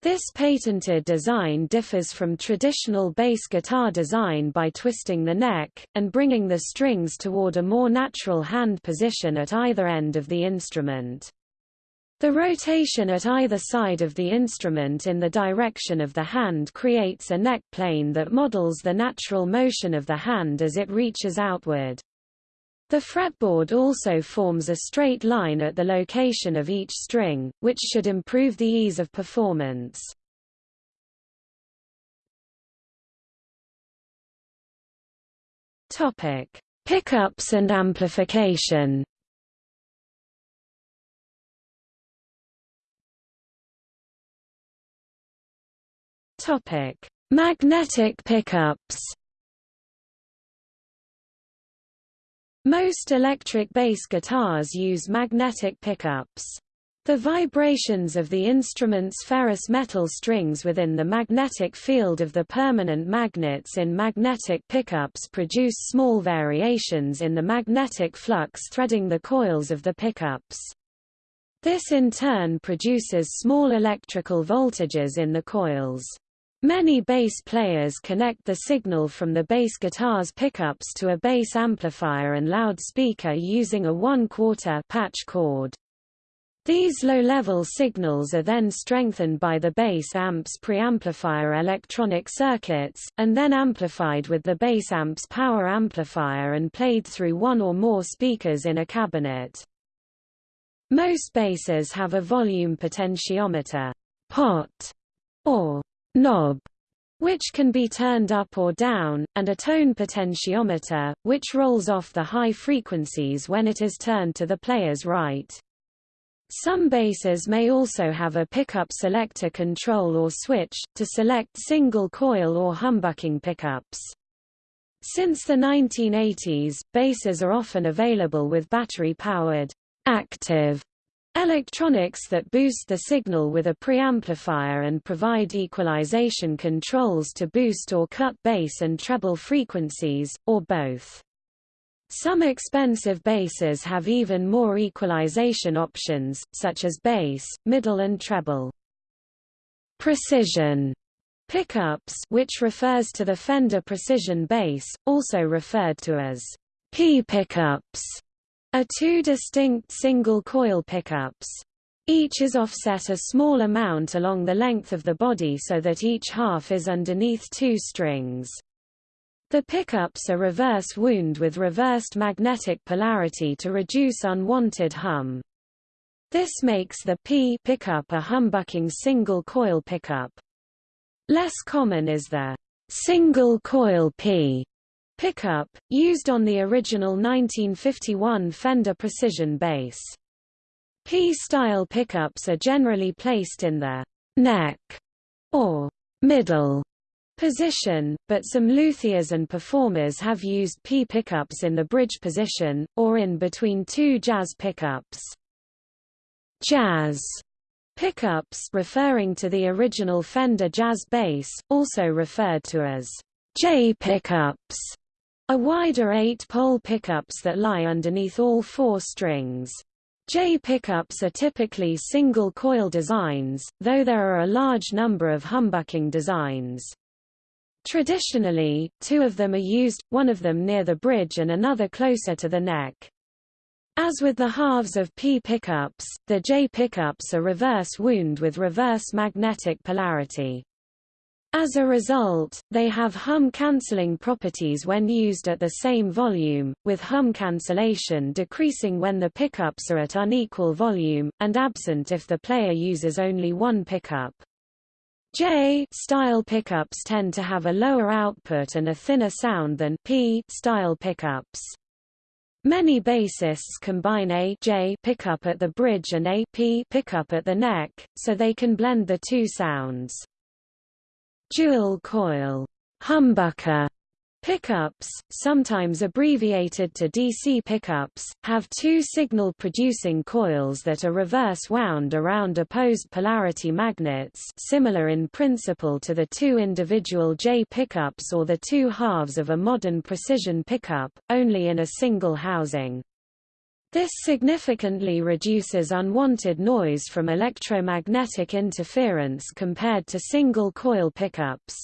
This patented design differs from traditional bass guitar design by twisting the neck, and bringing the strings toward a more natural hand position at either end of the instrument. The rotation at either side of the instrument in the direction of the hand creates a neck plane that models the natural motion of the hand as it reaches outward. The fretboard also forms a straight line at the location of each string, which should improve the ease of performance. Topic: Pickups and amplification. Topic: Magnetic pickups. Most electric bass guitars use magnetic pickups. The vibrations of the instrument's ferrous metal strings within the magnetic field of the permanent magnets in magnetic pickups produce small variations in the magnetic flux threading the coils of the pickups. This in turn produces small electrical voltages in the coils. Many bass players connect the signal from the bass guitar's pickups to a bass amplifier and loudspeaker using a one-quarter patch cord. These low-level signals are then strengthened by the bass amp's preamplifier electronic circuits, and then amplified with the bass amp's power amplifier and played through one or more speakers in a cabinet. Most basses have a volume potentiometer pot, or knob, which can be turned up or down, and a tone potentiometer, which rolls off the high frequencies when it is turned to the player's right. Some basses may also have a pickup selector control or switch, to select single coil or humbucking pickups. Since the 1980s, basses are often available with battery-powered, active electronics that boost the signal with a preamplifier and provide equalization controls to boost or cut bass and treble frequencies, or both. Some expensive basses have even more equalization options, such as bass, middle and treble. Precision pickups which refers to the Fender Precision bass, also referred to as P pickups, are two distinct single-coil pickups. Each is offset a small amount along the length of the body so that each half is underneath two strings. The pickups are reverse wound with reversed magnetic polarity to reduce unwanted hum. This makes the P pickup a humbucking single coil pickup. Less common is the single coil P pickup, used on the original 1951 Fender Precision bass. P-style pickups are generally placed in the neck or middle position, but some luthiers and performers have used P pickups in the bridge position, or in between two jazz pickups. Jazz pickups referring to the original Fender jazz bass, also referred to as J pickups, are wider eight-pole pickups that lie underneath all four strings. J pickups are typically single-coil designs, though there are a large number of humbucking designs. Traditionally, two of them are used, one of them near the bridge and another closer to the neck. As with the halves of P pickups, the J pickups are reverse wound with reverse magnetic polarity. As a result, they have hum-canceling properties when used at the same volume, with hum cancellation decreasing when the pickups are at unequal volume, and absent if the player uses only one pickup. J-style pickups tend to have a lower output and a thinner sound than P-style pickups. Many bassists combine a J pickup at the bridge and a P pickup at the neck, so they can blend the two sounds. Dual coil humbucker Pickups, sometimes abbreviated to DC pickups, have two signal-producing coils that are reverse wound around opposed polarity magnets similar in principle to the two individual J pickups or the two halves of a modern precision pickup, only in a single housing. This significantly reduces unwanted noise from electromagnetic interference compared to single-coil pickups.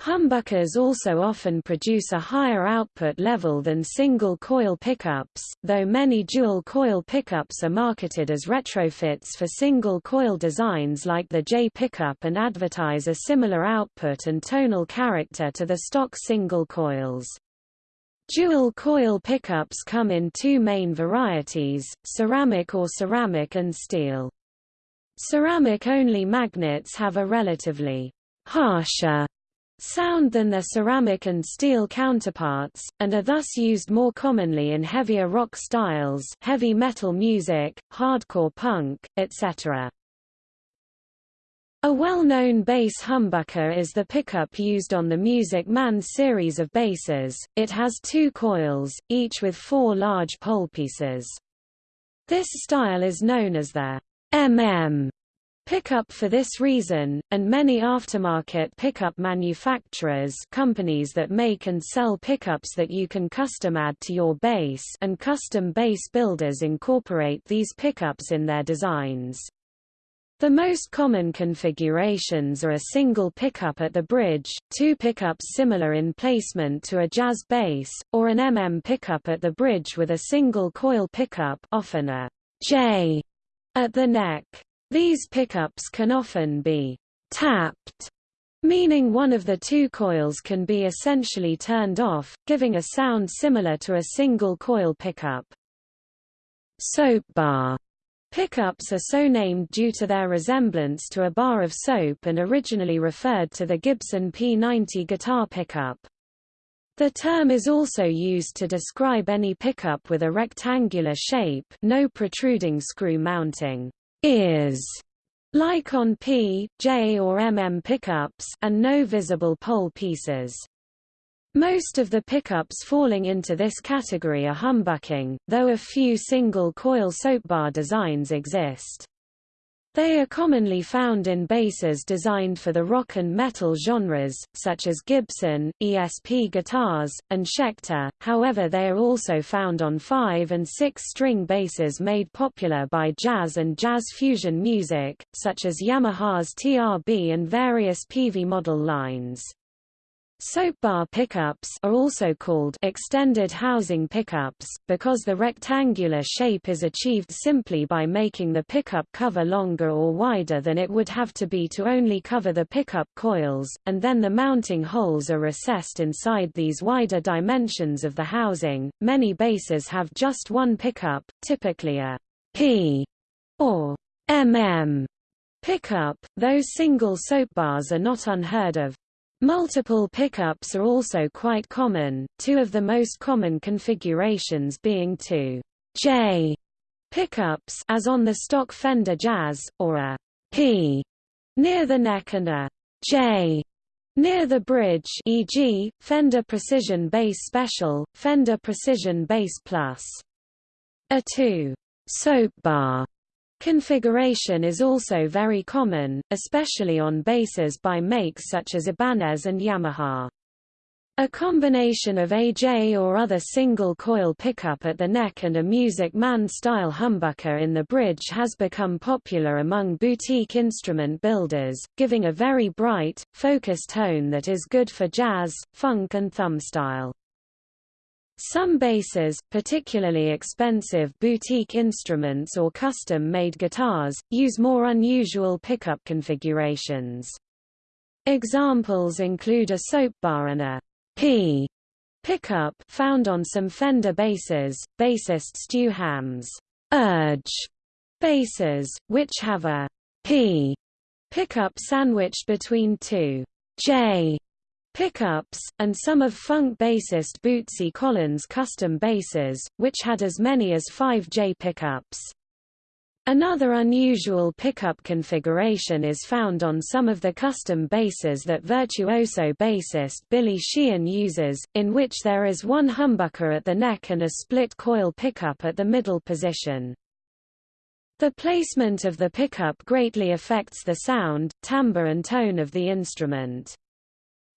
Humbuckers also often produce a higher output level than single-coil pickups, though many dual-coil pickups are marketed as retrofits for single-coil designs like the J pickup and advertise a similar output and tonal character to the stock single coils. Dual coil pickups come in two main varieties, ceramic or ceramic and steel. Ceramic-only magnets have a relatively harsher sound than their ceramic and steel counterparts, and are thus used more commonly in heavier rock styles heavy metal music, hardcore punk, etc. A well-known bass humbucker is the pickup used on the Music Man series of basses. It has two coils, each with four large pole pieces. This style is known as the MM pickup for this reason, and many aftermarket pickup manufacturers companies that make and sell pickups that you can custom add to your bass and custom bass builders incorporate these pickups in their designs. The most common configurations are a single pickup at the bridge, two pickups similar in placement to a jazz bass, or an MM pickup at the bridge with a single coil pickup often a J at the neck. These pickups can often be tapped, meaning one of the two coils can be essentially turned off, giving a sound similar to a single coil pickup. Soap bar Pickups are so named due to their resemblance to a bar of soap and originally referred to the Gibson P90 guitar pickup. The term is also used to describe any pickup with a rectangular shape no protruding screw mounting ears, like on P, J or MM pickups and no visible pole pieces. Most of the pickups falling into this category are humbucking, though a few single-coil soapbar designs exist. They are commonly found in basses designed for the rock and metal genres, such as Gibson, ESP guitars, and Schecter, however they are also found on 5- and 6-string basses made popular by jazz and jazz fusion music, such as Yamaha's TRB and various Peavey model lines. Soapbar pickups are also called extended housing pickups, because the rectangular shape is achieved simply by making the pickup cover longer or wider than it would have to be to only cover the pickup coils, and then the mounting holes are recessed inside these wider dimensions of the housing. Many basses have just one pickup, typically a P or MM pickup, though single soapbars are not unheard of. Multiple pickups are also quite common, two of the most common configurations being two J pickups as on the stock Fender Jazz, or a P near the neck and a J near the bridge e.g., Fender Precision Bass Special, Fender Precision Bass Plus. A 2 soap bar Configuration is also very common, especially on basses by makes such as Ibanez and Yamaha. A combination of AJ or other single-coil pickup at the neck and a Music Man-style humbucker in the bridge has become popular among boutique instrument builders, giving a very bright, focused tone that is good for jazz, funk and thumb-style. Some basses, particularly expensive boutique instruments or custom-made guitars, use more unusual pickup configurations. Examples include a soap bar and a P pickup found on some Fender basses, bassist Stu Hamm's Urge basses, which have a P pickup sandwiched between two J pickups, and some of funk bassist Bootsy Collins' custom basses, which had as many as five J pickups. Another unusual pickup configuration is found on some of the custom basses that virtuoso bassist Billy Sheehan uses, in which there is one humbucker at the neck and a split coil pickup at the middle position. The placement of the pickup greatly affects the sound, timbre and tone of the instrument.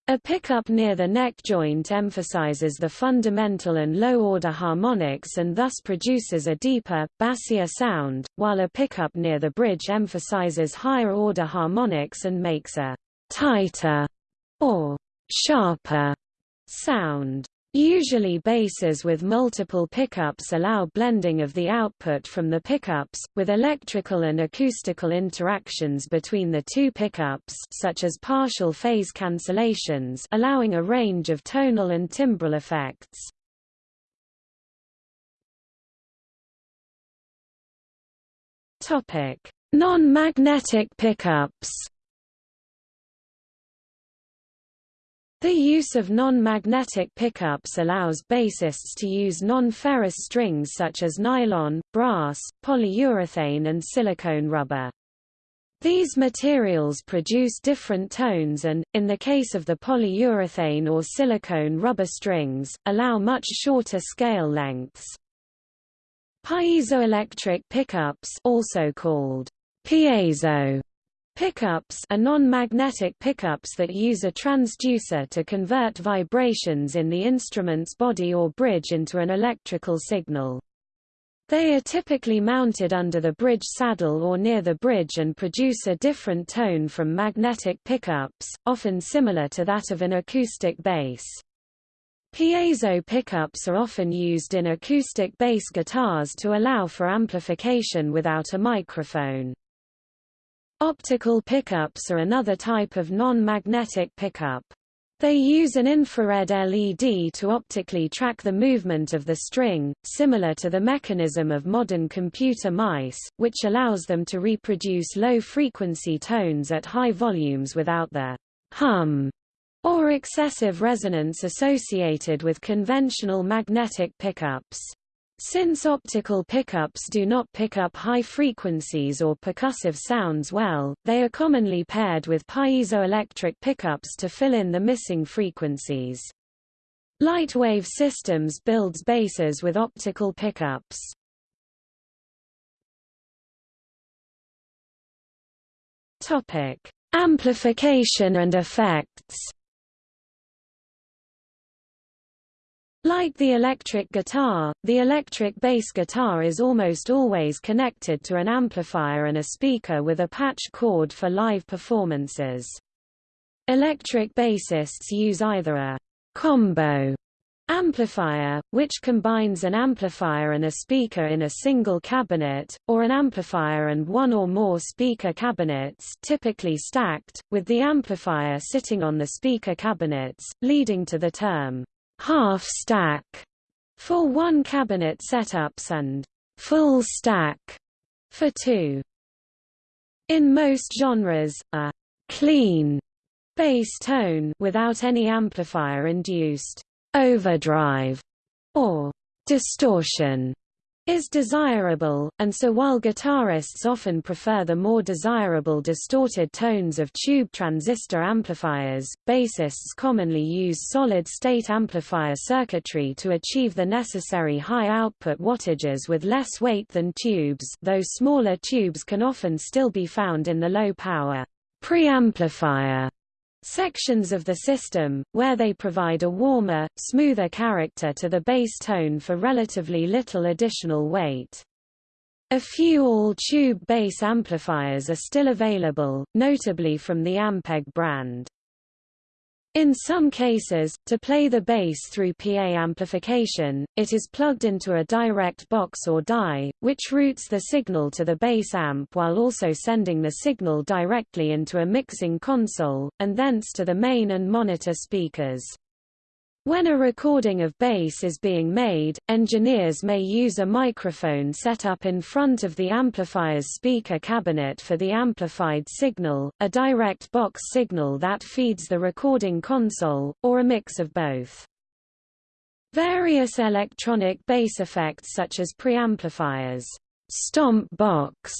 A pickup near the neck joint emphasizes the fundamental and low-order harmonics and thus produces a deeper, bassier sound, while a pickup near the bridge emphasizes higher-order harmonics and makes a tighter or sharper sound. Usually basses with multiple pickups allow blending of the output from the pickups, with electrical and acoustical interactions between the two pickups such as partial phase cancellations allowing a range of tonal and timbral effects. Non-magnetic pickups The use of non-magnetic pickups allows bassists to use non-ferrous strings such as nylon, brass, polyurethane and silicone rubber. These materials produce different tones and, in the case of the polyurethane or silicone rubber strings, allow much shorter scale lengths. Piezoelectric pickups also called piezo pickups are non-magnetic pickups that use a transducer to convert vibrations in the instrument's body or bridge into an electrical signal. They are typically mounted under the bridge saddle or near the bridge and produce a different tone from magnetic pickups, often similar to that of an acoustic bass. Piezo pickups are often used in acoustic bass guitars to allow for amplification without a microphone. Optical pickups are another type of non-magnetic pickup. They use an infrared LED to optically track the movement of the string, similar to the mechanism of modern computer mice, which allows them to reproduce low-frequency tones at high volumes without the hum or excessive resonance associated with conventional magnetic pickups. Since optical pickups do not pick up high frequencies or percussive sounds well, they are commonly paired with piezoelectric pickups to fill in the missing frequencies. Lightwave Systems builds basses with optical pickups. Topic: Amplification and effects. Like the electric guitar, the electric bass guitar is almost always connected to an amplifier and a speaker with a patch cord for live performances. Electric bassists use either a combo amplifier, which combines an amplifier and a speaker in a single cabinet, or an amplifier and one or more speaker cabinets typically stacked, with the amplifier sitting on the speaker cabinets, leading to the term half stack for one cabinet setups and full stack for two. In most genres, a clean bass tone without any amplifier-induced overdrive or distortion is desirable, and so while guitarists often prefer the more desirable distorted tones of tube transistor amplifiers, bassists commonly use solid-state amplifier circuitry to achieve the necessary high output wattages with less weight than tubes though smaller tubes can often still be found in the low-power preamplifier sections of the system, where they provide a warmer, smoother character to the bass tone for relatively little additional weight. A few all-tube bass amplifiers are still available, notably from the Ampeg brand. In some cases, to play the bass through PA amplification, it is plugged into a direct box or die, which routes the signal to the bass amp while also sending the signal directly into a mixing console, and thence to the main and monitor speakers. When a recording of bass is being made, engineers may use a microphone set up in front of the amplifier's speaker cabinet for the amplified signal, a direct box signal that feeds the recording console, or a mix of both. Various electronic bass effects such as preamplifiers, stomp box,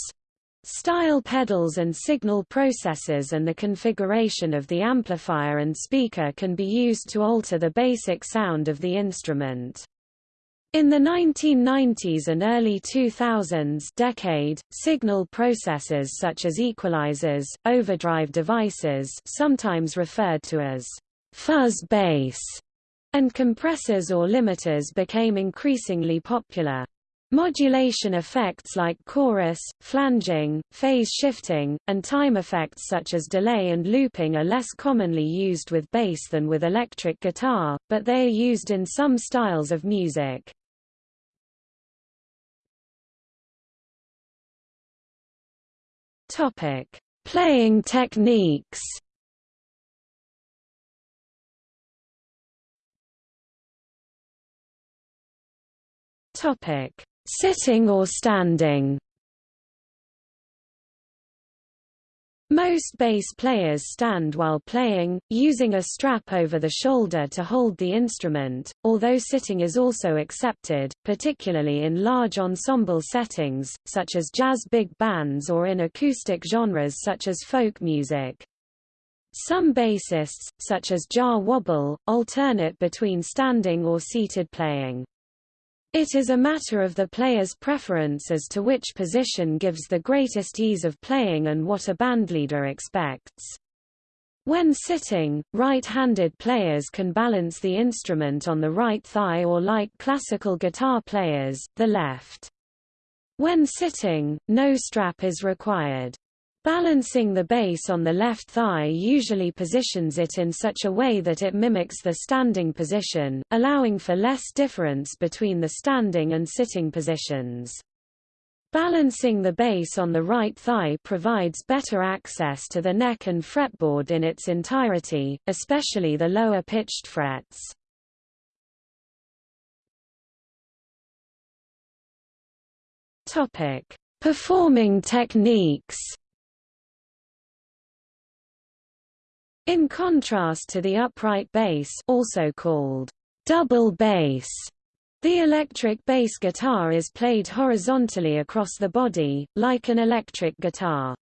Style pedals and signal processors and the configuration of the amplifier and speaker can be used to alter the basic sound of the instrument. In the 1990s and early 2000s decade, signal processors such as equalizers, overdrive devices sometimes referred to as fuzz bass, and compressors or limiters became increasingly popular. Modulation effects like chorus, flanging, phase shifting, and time effects such as delay and looping are less commonly used with bass than with electric guitar, but they are used in some styles of music. Topic: Playing techniques. Topic: Sitting or standing Most bass players stand while playing, using a strap over the shoulder to hold the instrument, although sitting is also accepted, particularly in large ensemble settings, such as jazz big bands or in acoustic genres such as folk music. Some bassists, such as Jah Wobble, alternate between standing or seated playing. It is a matter of the player's preference as to which position gives the greatest ease of playing and what a bandleader expects. When sitting, right-handed players can balance the instrument on the right thigh or like classical guitar players, the left. When sitting, no strap is required. Balancing the bass on the left thigh usually positions it in such a way that it mimics the standing position, allowing for less difference between the standing and sitting positions. Balancing the bass on the right thigh provides better access to the neck and fretboard in its entirety, especially the lower pitched frets. Topic: Performing techniques. In contrast to the upright bass also called double bass, the electric bass guitar is played horizontally across the body, like an electric guitar.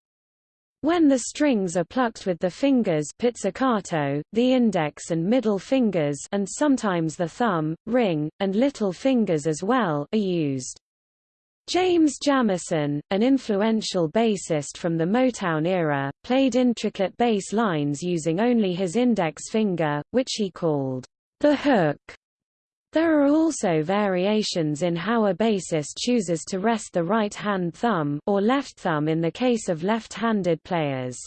When the strings are plucked with the fingers pizzicato, the index and middle fingers and sometimes the thumb, ring, and little fingers as well are used. James Jamerson, an influential bassist from the Motown era, played intricate bass lines using only his index finger, which he called the hook. There are also variations in how a bassist chooses to rest the right-hand thumb or left thumb in the case of left-handed players.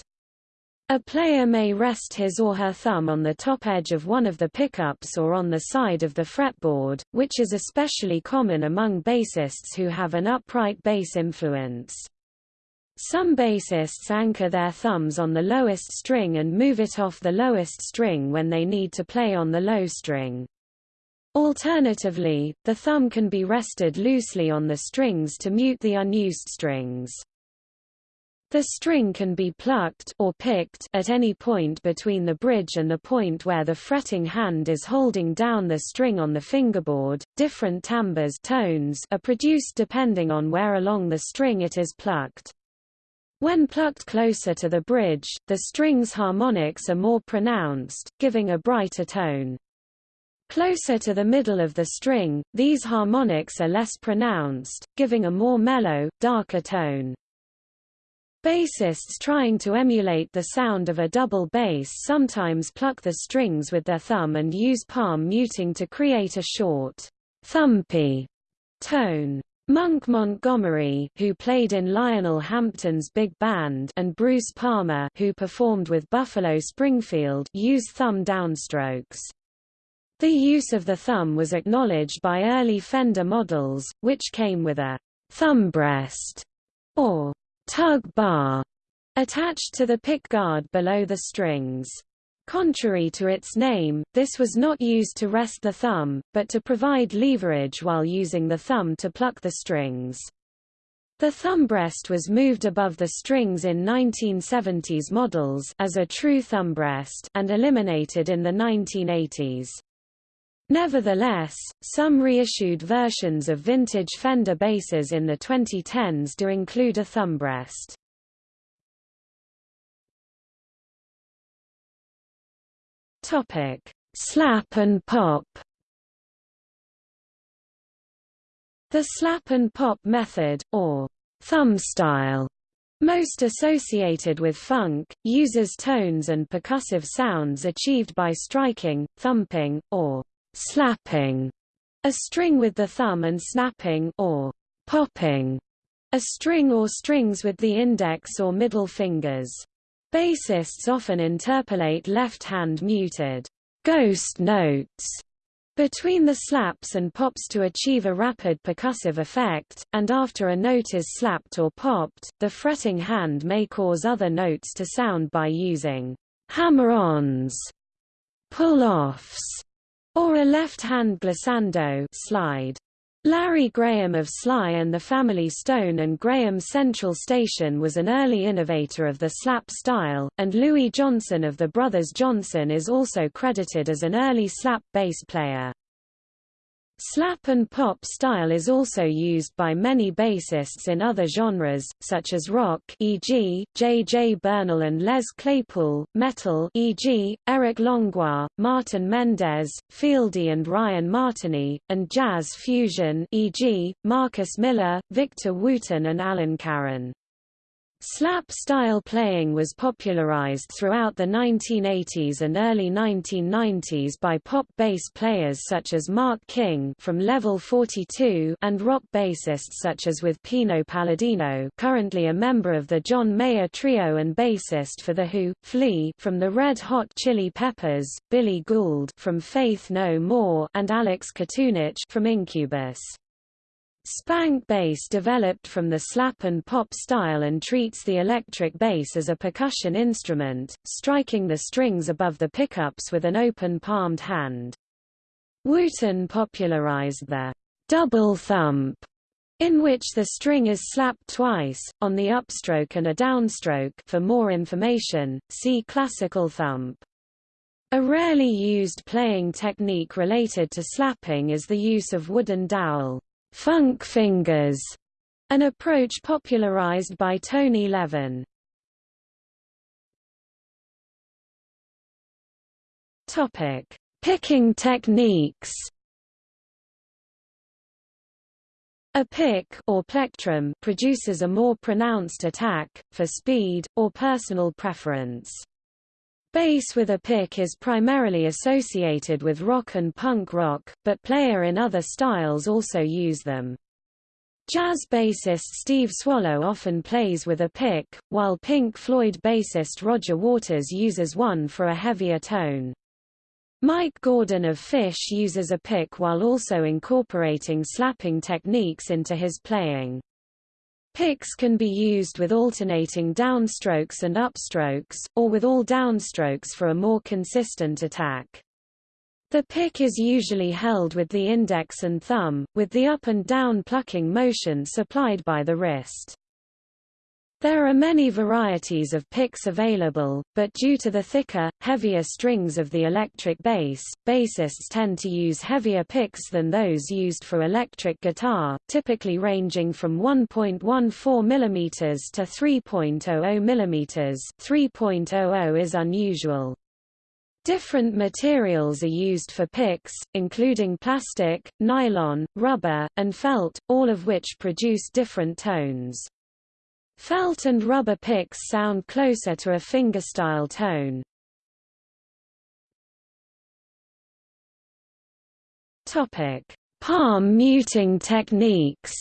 A player may rest his or her thumb on the top edge of one of the pickups or on the side of the fretboard, which is especially common among bassists who have an upright bass influence. Some bassists anchor their thumbs on the lowest string and move it off the lowest string when they need to play on the low string. Alternatively, the thumb can be rested loosely on the strings to mute the unused strings. The string can be plucked or picked at any point between the bridge and the point where the fretting hand is holding down the string on the fingerboard. Different timbres tones are produced depending on where along the string it is plucked. When plucked closer to the bridge, the string's harmonics are more pronounced, giving a brighter tone. Closer to the middle of the string, these harmonics are less pronounced, giving a more mellow, darker tone. Bassists trying to emulate the sound of a double bass sometimes pluck the strings with their thumb and use palm muting to create a short, thumpy tone. Monk Montgomery, who played in Lionel Hampton's big band, and Bruce Palmer, who performed with Buffalo Springfield, use thumb downstrokes. The use of the thumb was acknowledged by early Fender models, which came with a thumb rest or tug bar attached to the pickguard below the strings. Contrary to its name, this was not used to rest the thumb, but to provide leverage while using the thumb to pluck the strings. The thumb rest was moved above the strings in 1970s models as a true thumb rest and eliminated in the 1980s. Nevertheless, some reissued versions of vintage Fender basses in the 2010s do include a thumb rest. Topic: Slap and pop. The slap and pop method, or thumb style, most associated with funk, uses tones and percussive sounds achieved by striking, thumping, or slapping a string with the thumb and snapping or popping a string or strings with the index or middle fingers. Bassists often interpolate left-hand muted ghost notes between the slaps and pops to achieve a rapid percussive effect, and after a note is slapped or popped, the fretting hand may cause other notes to sound by using hammer-ons, pull-offs, or a left-hand glissando slide. Larry Graham of Sly and the Family Stone and Graham Central Station was an early innovator of the slap style, and Louis Johnson of the Brothers Johnson is also credited as an early slap bass player. Slap and pop style is also used by many bassists in other genres, such as rock e.g., J. J. Burnel and Les Claypool, metal e.g., Eric Langlois, Martin Mendez, Fieldy and Ryan Martinie, and jazz fusion e.g., Marcus Miller, Victor Wooten and Alain Caron. Slap-style playing was popularized throughout the 1980s and early 1990s by pop bass players such as Mark King from Level 42 and rock bassists such as with Pino Palladino currently a member of the John Mayer Trio and bassist for The Who, Flea from the Red Hot Chili Peppers, Billy Gould from Faith No More and Alex Katunich from Incubus. Spank bass developed from the slap and pop style and treats the electric bass as a percussion instrument, striking the strings above the pickups with an open-palmed hand. Wooten popularized the double thump, in which the string is slapped twice, on the upstroke and a downstroke for more information, see classical thump. A rarely used playing technique related to slapping is the use of wooden dowel funk fingers, an approach popularized by Tony Levin. Topic: Picking techniques. A pick or plectrum produces a more pronounced attack, for speed, or personal preference. Bass with a pick is primarily associated with rock and punk rock, but player in other styles also use them. Jazz bassist Steve Swallow often plays with a pick, while Pink Floyd bassist Roger Waters uses one for a heavier tone. Mike Gordon of Phish uses a pick while also incorporating slapping techniques into his playing. Picks can be used with alternating downstrokes and upstrokes, or with all downstrokes for a more consistent attack. The pick is usually held with the index and thumb, with the up and down plucking motion supplied by the wrist. There are many varieties of picks available, but due to the thicker, heavier strings of the electric bass, bassists tend to use heavier picks than those used for electric guitar, typically ranging from 1.14 mm to 3.00 mm 3.00 is unusual. Different materials are used for picks, including plastic, nylon, rubber, and felt, all of which produce different tones. Felt and rubber picks sound closer to a fingerstyle tone. Topic: Palm muting techniques.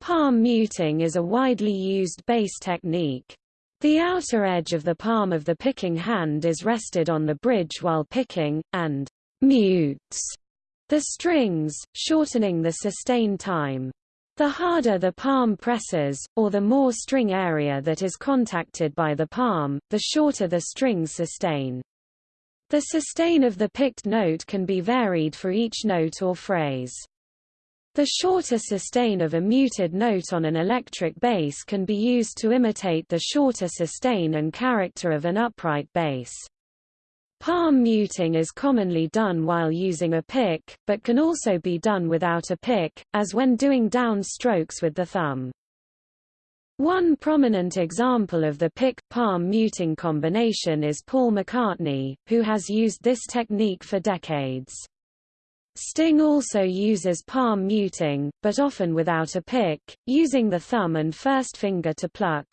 Palm muting is a widely used bass technique. The outer edge of the palm of the picking hand is rested on the bridge while picking, and mutes the strings, shortening the sustain time. The harder the palm presses, or the more string area that is contacted by the palm, the shorter the strings sustain. The sustain of the picked note can be varied for each note or phrase. The shorter sustain of a muted note on an electric bass can be used to imitate the shorter sustain and character of an upright bass. Palm muting is commonly done while using a pick, but can also be done without a pick, as when doing down strokes with the thumb. One prominent example of the pick-palm muting combination is Paul McCartney, who has used this technique for decades. Sting also uses palm muting, but often without a pick, using the thumb and first finger to pluck.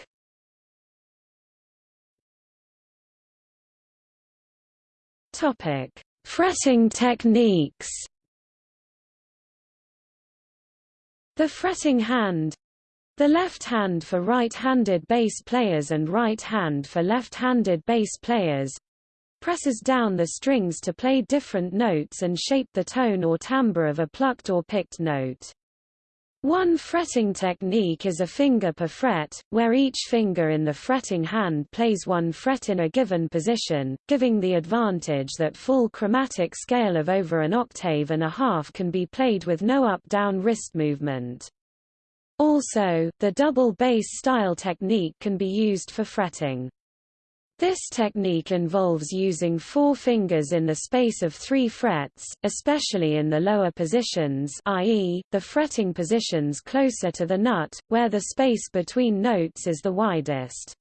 Topic: Fretting techniques. The fretting hand the left hand for right-handed bass players and right hand for left-handed bass players presses down the strings to play different notes and shape the tone or timbre of a plucked or picked note. One fretting technique is a finger per fret, where each finger in the fretting hand plays one fret in a given position, giving the advantage that full chromatic scale of over an octave and a half can be played with no up-down wrist movement. Also, the double bass style technique can be used for fretting. This technique involves using four fingers in the space of three frets, especially in the lower positions i.e., the fretting positions closer to the nut, where the space between notes is the widest.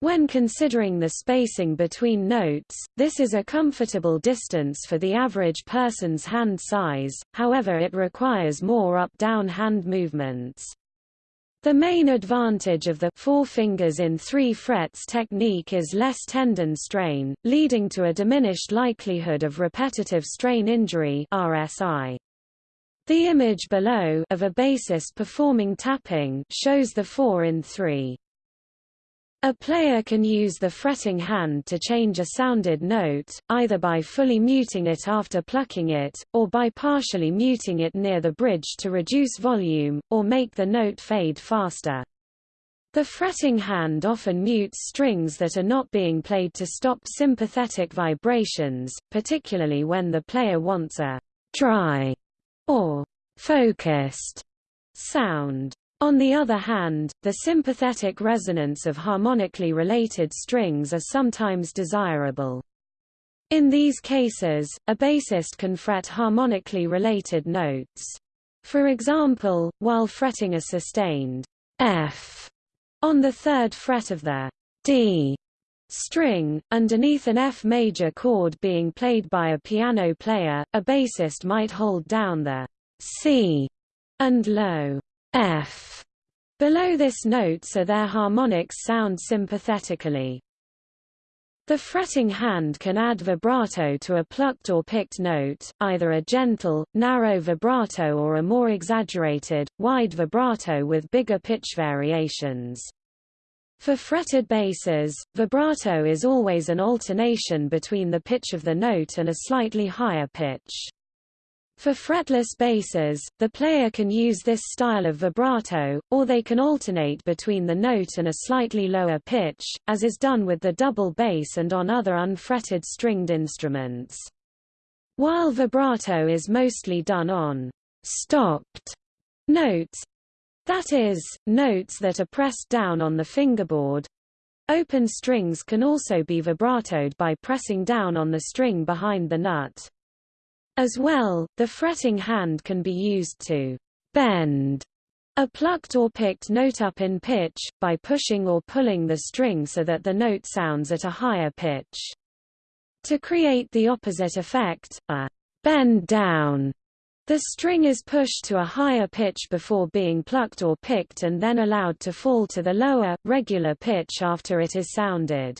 When considering the spacing between notes, this is a comfortable distance for the average person's hand size, however it requires more up-down hand movements. The main advantage of the four fingers in three frets technique is less tendon strain, leading to a diminished likelihood of repetitive strain injury RSI. The image below of a bassist performing tapping shows the 4 in 3. A player can use the fretting hand to change a sounded note, either by fully muting it after plucking it, or by partially muting it near the bridge to reduce volume, or make the note fade faster. The fretting hand often mutes strings that are not being played to stop sympathetic vibrations, particularly when the player wants a dry or focused sound. On the other hand, the sympathetic resonance of harmonically related strings are sometimes desirable. In these cases, a bassist can fret harmonically related notes. For example, while fretting a sustained F on the third fret of the D string, underneath an F major chord being played by a piano player, a bassist might hold down the C and low F below this note so their harmonics sound sympathetically. The fretting hand can add vibrato to a plucked or picked note, either a gentle, narrow vibrato or a more exaggerated, wide vibrato with bigger pitch variations. For fretted basses, vibrato is always an alternation between the pitch of the note and a slightly higher pitch. For fretless basses, the player can use this style of vibrato, or they can alternate between the note and a slightly lower pitch, as is done with the double bass and on other unfretted stringed instruments. While vibrato is mostly done on stopped notes, that is, notes that are pressed down on the fingerboard, open strings can also be vibratoed by pressing down on the string behind the nut. As well, the fretting hand can be used to bend a plucked or picked note up in pitch, by pushing or pulling the string so that the note sounds at a higher pitch. To create the opposite effect, a bend down, the string is pushed to a higher pitch before being plucked or picked and then allowed to fall to the lower, regular pitch after it is sounded.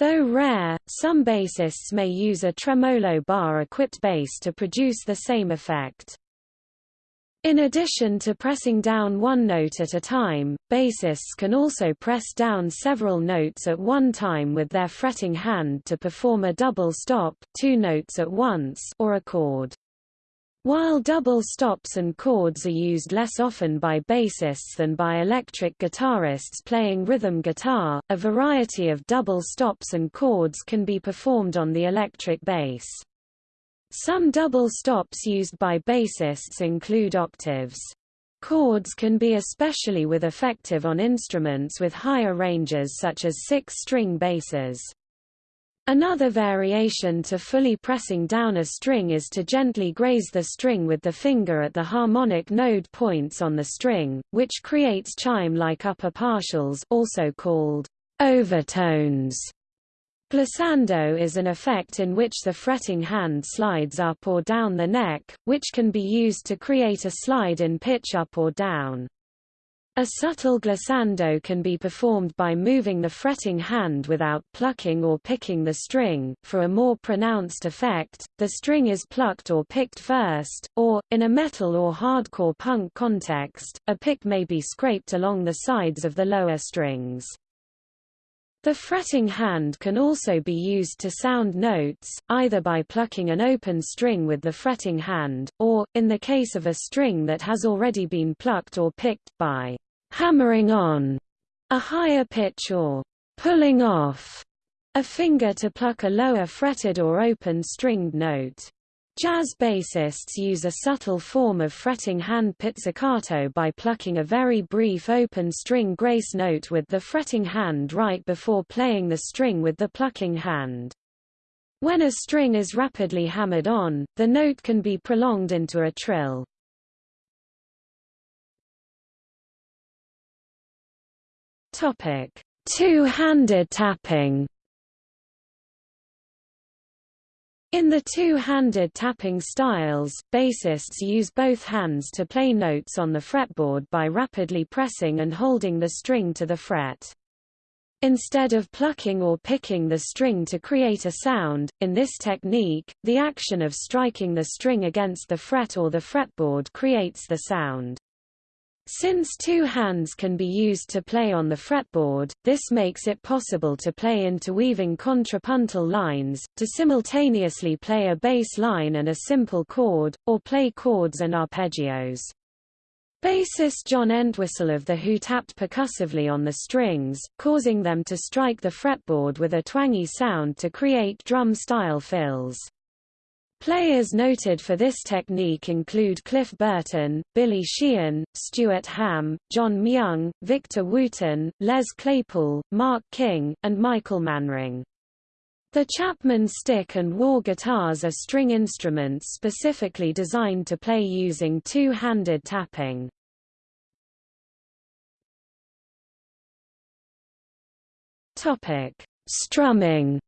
Though rare, some bassists may use a tremolo bar-equipped bass to produce the same effect. In addition to pressing down one note at a time, bassists can also press down several notes at one time with their fretting hand to perform a double stop two notes at once or a chord. While double stops and chords are used less often by bassists than by electric guitarists playing rhythm guitar, a variety of double stops and chords can be performed on the electric bass. Some double stops used by bassists include octaves. Chords can be especially with effective on instruments with higher ranges such as six-string basses. Another variation to fully pressing down a string is to gently graze the string with the finger at the harmonic node points on the string, which creates chime-like upper partials also called overtones. Glissando is an effect in which the fretting hand slides up or down the neck, which can be used to create a slide in pitch up or down. A subtle glissando can be performed by moving the fretting hand without plucking or picking the string. For a more pronounced effect, the string is plucked or picked first, or, in a metal or hardcore punk context, a pick may be scraped along the sides of the lower strings. The fretting hand can also be used to sound notes, either by plucking an open string with the fretting hand, or, in the case of a string that has already been plucked or picked, by hammering on a higher pitch or pulling off a finger to pluck a lower fretted or open stringed note. Jazz bassists use a subtle form of fretting hand pizzicato by plucking a very brief open string grace note with the fretting hand right before playing the string with the plucking hand. When a string is rapidly hammered on, the note can be prolonged into a trill. Two-handed tapping In the two-handed tapping styles, bassists use both hands to play notes on the fretboard by rapidly pressing and holding the string to the fret. Instead of plucking or picking the string to create a sound, in this technique, the action of striking the string against the fret or the fretboard creates the sound. Since two hands can be used to play on the fretboard, this makes it possible to play interweaving contrapuntal lines, to simultaneously play a bass line and a simple chord, or play chords and arpeggios. Bassist John Entwistle of The Who tapped percussively on the strings, causing them to strike the fretboard with a twangy sound to create drum-style fills. Players noted for this technique include Cliff Burton, Billy Sheehan, Stuart Hamm, John Myung, Victor Wooten, Les Claypool, Mark King, and Michael Manring. The Chapman stick and Warr guitars are string instruments specifically designed to play using two-handed tapping. Strumming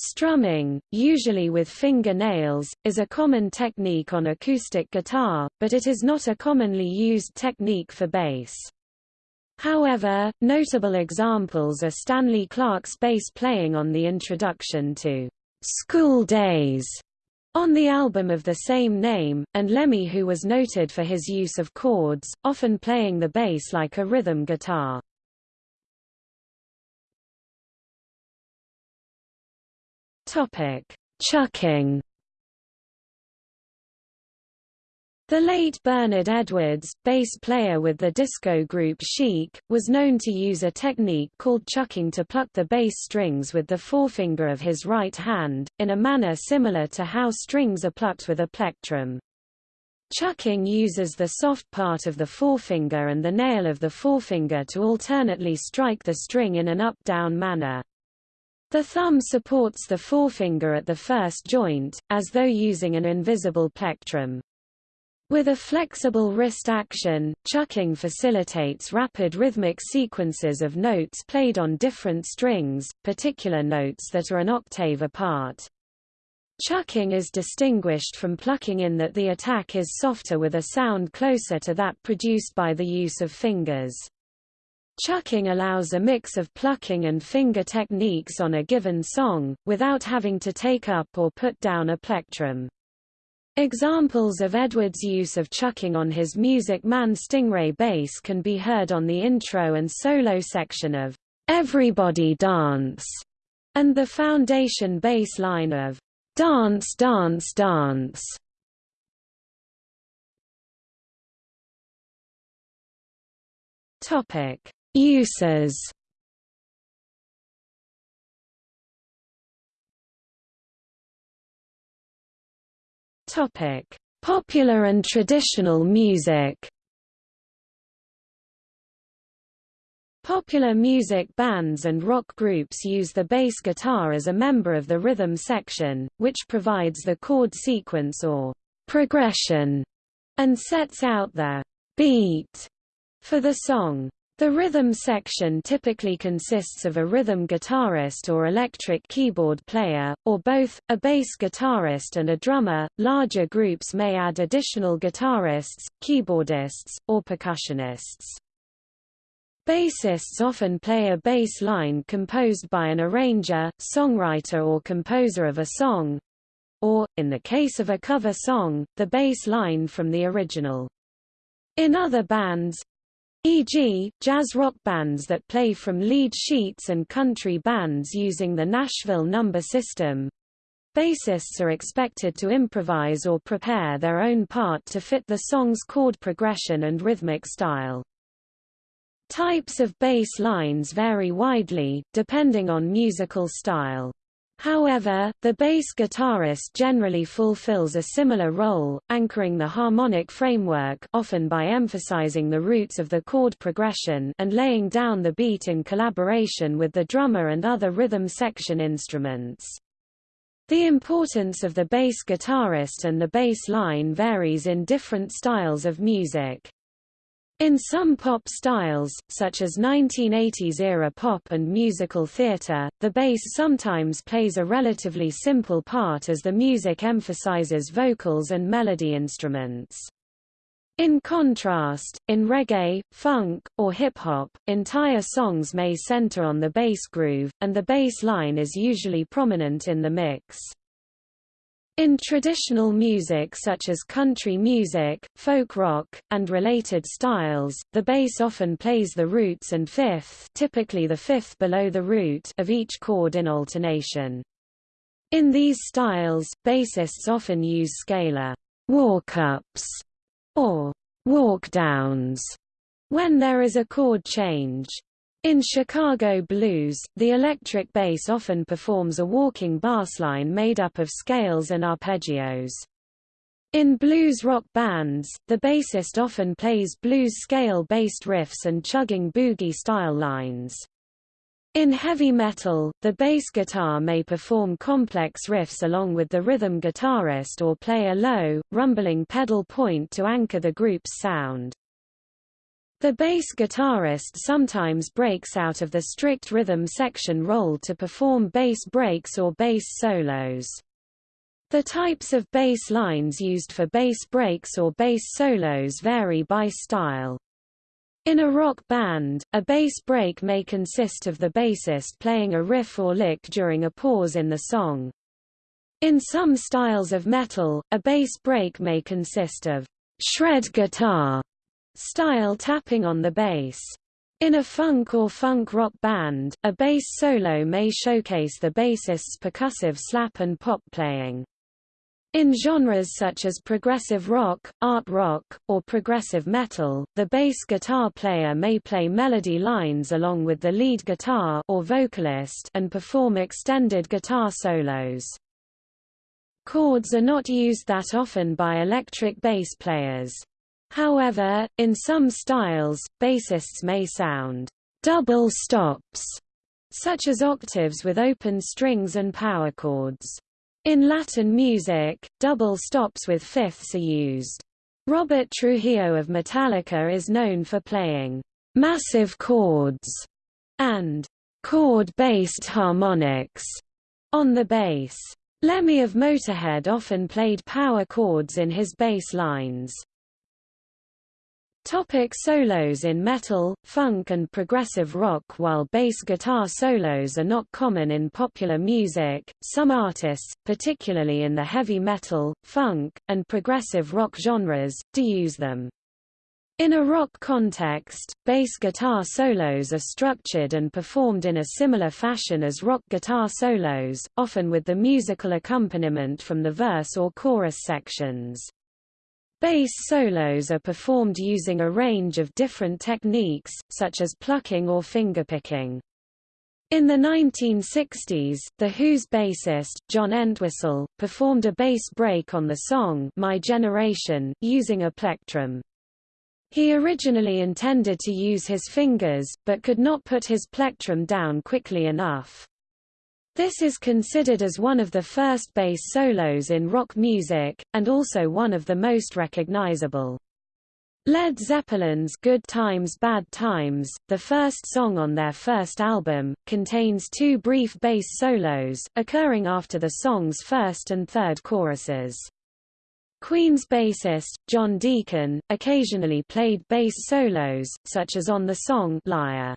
Strumming, usually with finger nails, is a common technique on acoustic guitar, but it is not a commonly used technique for bass. However, notable examples are Stanley Clarke's bass playing on the introduction to School Days on the album of the same name, and Lemmy who was noted for his use of chords, often playing the bass like a rhythm guitar. Topic: Chucking. The late Bernard Edwards, bass player with the disco group Chic, was known to use a technique called chucking to pluck the bass strings with the forefinger of his right hand, in a manner similar to how strings are plucked with a plectrum. Chucking uses the soft part of the forefinger and the nail of the forefinger to alternately strike the string in an up-down manner. The thumb supports the forefinger at the first joint, as though using an invisible plectrum. With a flexible wrist action, chucking facilitates rapid rhythmic sequences of notes played on different strings, particular notes that are an octave apart. Chucking is distinguished from plucking in that the attack is softer with a sound closer to that produced by the use of fingers. Chucking allows a mix of plucking and finger techniques on a given song, without having to take up or put down a plectrum. Examples of Edwards' use of chucking on his Music Man Stingray bass can be heard on the intro and solo section of Everybody Dance, and the foundation bass line of Dance Dance Dance. Topic Uses Topic: Popular and traditional music. Popular music bands and rock groups use the bass guitar as a member of the rhythm section, which provides the chord sequence or progression and sets out the beat for the song. The rhythm section typically consists of a rhythm guitarist or electric keyboard player, or both, a bass guitarist and a drummer. Larger groups may add additional guitarists, keyboardists, or percussionists. Bassists often play a bass line composed by an arranger, songwriter or composer of a song, or, in the case of a cover song, the bass line from the original. In other bands, e.g., jazz rock bands that play from lead sheets and country bands using the Nashville number system. Bassists are expected to improvise or prepare their own part to fit the song's chord progression and rhythmic style. Types of bass lines vary widely, depending on musical style. However, the bass guitarist generally fulfills a similar role, anchoring the harmonic framework often by emphasizing the roots of the chord progression and laying down the beat in collaboration with the drummer and other rhythm section instruments. The importance of the bass guitarist and the bass line varies in different styles of music. In some pop styles, such as 1980s-era pop and musical theatre, the bass sometimes plays a relatively simple part as the music emphasizes vocals and melody instruments. In contrast, in reggae, funk, or hip-hop, entire songs may center on the bass groove, and the bass line is usually prominent in the mix. In traditional music such as country music, folk rock, and related styles, the bass often plays the roots and fifth typically the fifth below the root of each chord in alternation. In these styles, bassists often use scalar walk-ups or walk-downs when there is a chord change. In Chicago blues, the electric bass often performs a walking bassline made up of scales and arpeggios. In blues rock bands, the bassist often plays blues scale-based riffs and chugging boogie-style lines. In heavy metal, the bass guitar may perform complex riffs along with the rhythm guitarist or play a low, rumbling pedal point to anchor the group's sound. The bass guitarist sometimes breaks out of the strict rhythm section role to perform bass breaks or bass solos. The types of bass lines used for bass breaks or bass solos vary by style. In a rock band, a bass break may consist of the bassist playing a riff or lick during a pause in the song. In some styles of metal, a bass break may consist of shred guitar style tapping on the bass. In a funk or funk rock band, a bass solo may showcase the bassist's percussive slap and pop playing. In genres such as progressive rock, art rock, or progressive metal, the bass guitar player may play melody lines along with the lead guitar or vocalist and perform extended guitar solos. Chords are not used that often by electric bass players. However, in some styles, bassists may sound double stops, such as octaves with open strings and power chords. In Latin music, double stops with fifths are used. Robert Trujillo of Metallica is known for playing massive chords and chord-based harmonics on the bass. Lemmy of Motorhead often played power chords in his bass lines. Topic solos In metal, funk and progressive rock While bass guitar solos are not common in popular music, some artists, particularly in the heavy metal, funk, and progressive rock genres, do use them. In a rock context, bass guitar solos are structured and performed in a similar fashion as rock guitar solos, often with the musical accompaniment from the verse or chorus sections. Bass solos are performed using a range of different techniques, such as plucking or fingerpicking. In the 1960s, The Who's bassist, John Entwistle, performed a bass break on the song My Generation, using a plectrum. He originally intended to use his fingers, but could not put his plectrum down quickly enough. This is considered as one of the first bass solos in rock music, and also one of the most recognizable. Led Zeppelin's Good Times Bad Times, the first song on their first album, contains two brief bass solos, occurring after the song's first and third choruses. Queen's bassist, John Deacon, occasionally played bass solos, such as on the song Liar.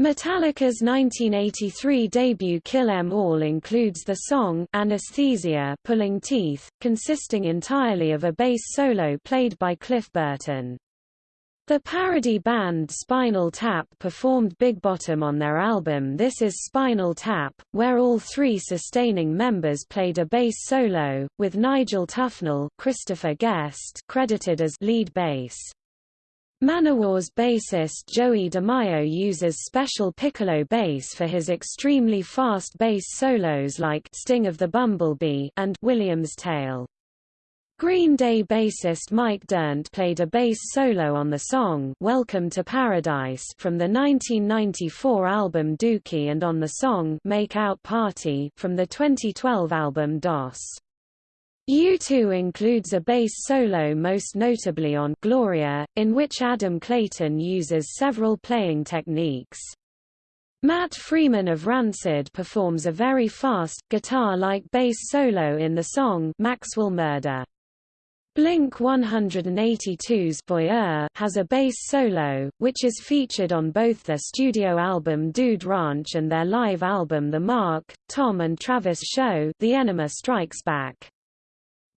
Metallica's 1983 debut Kill 'Em All includes the song Anesthesia Pulling Teeth, consisting entirely of a bass solo played by Cliff Burton. The parody band Spinal Tap performed Big Bottom on their album This Is Spinal Tap, where all three sustaining members played a bass solo, with Nigel Tufnel Christopher Guest credited as lead bass. Manowar's bassist Joey DeMaio uses special piccolo bass for his extremely fast bass solos like Sting of the Bumblebee and William's Tale. Green Day bassist Mike Dirnt played a bass solo on the song Welcome to Paradise from the 1994 album Dookie and on the song Make Out Party from the 2012 album DOS. U2 includes a bass solo most notably on Gloria, in which Adam Clayton uses several playing techniques. Matt Freeman of Rancid performs a very fast, guitar-like bass solo in the song Maxwell Murder. Blink-182's Voyeur has a bass solo, which is featured on both their studio album Dude Ranch and their live album The Mark, Tom and Travis Show The Enema Strikes Back.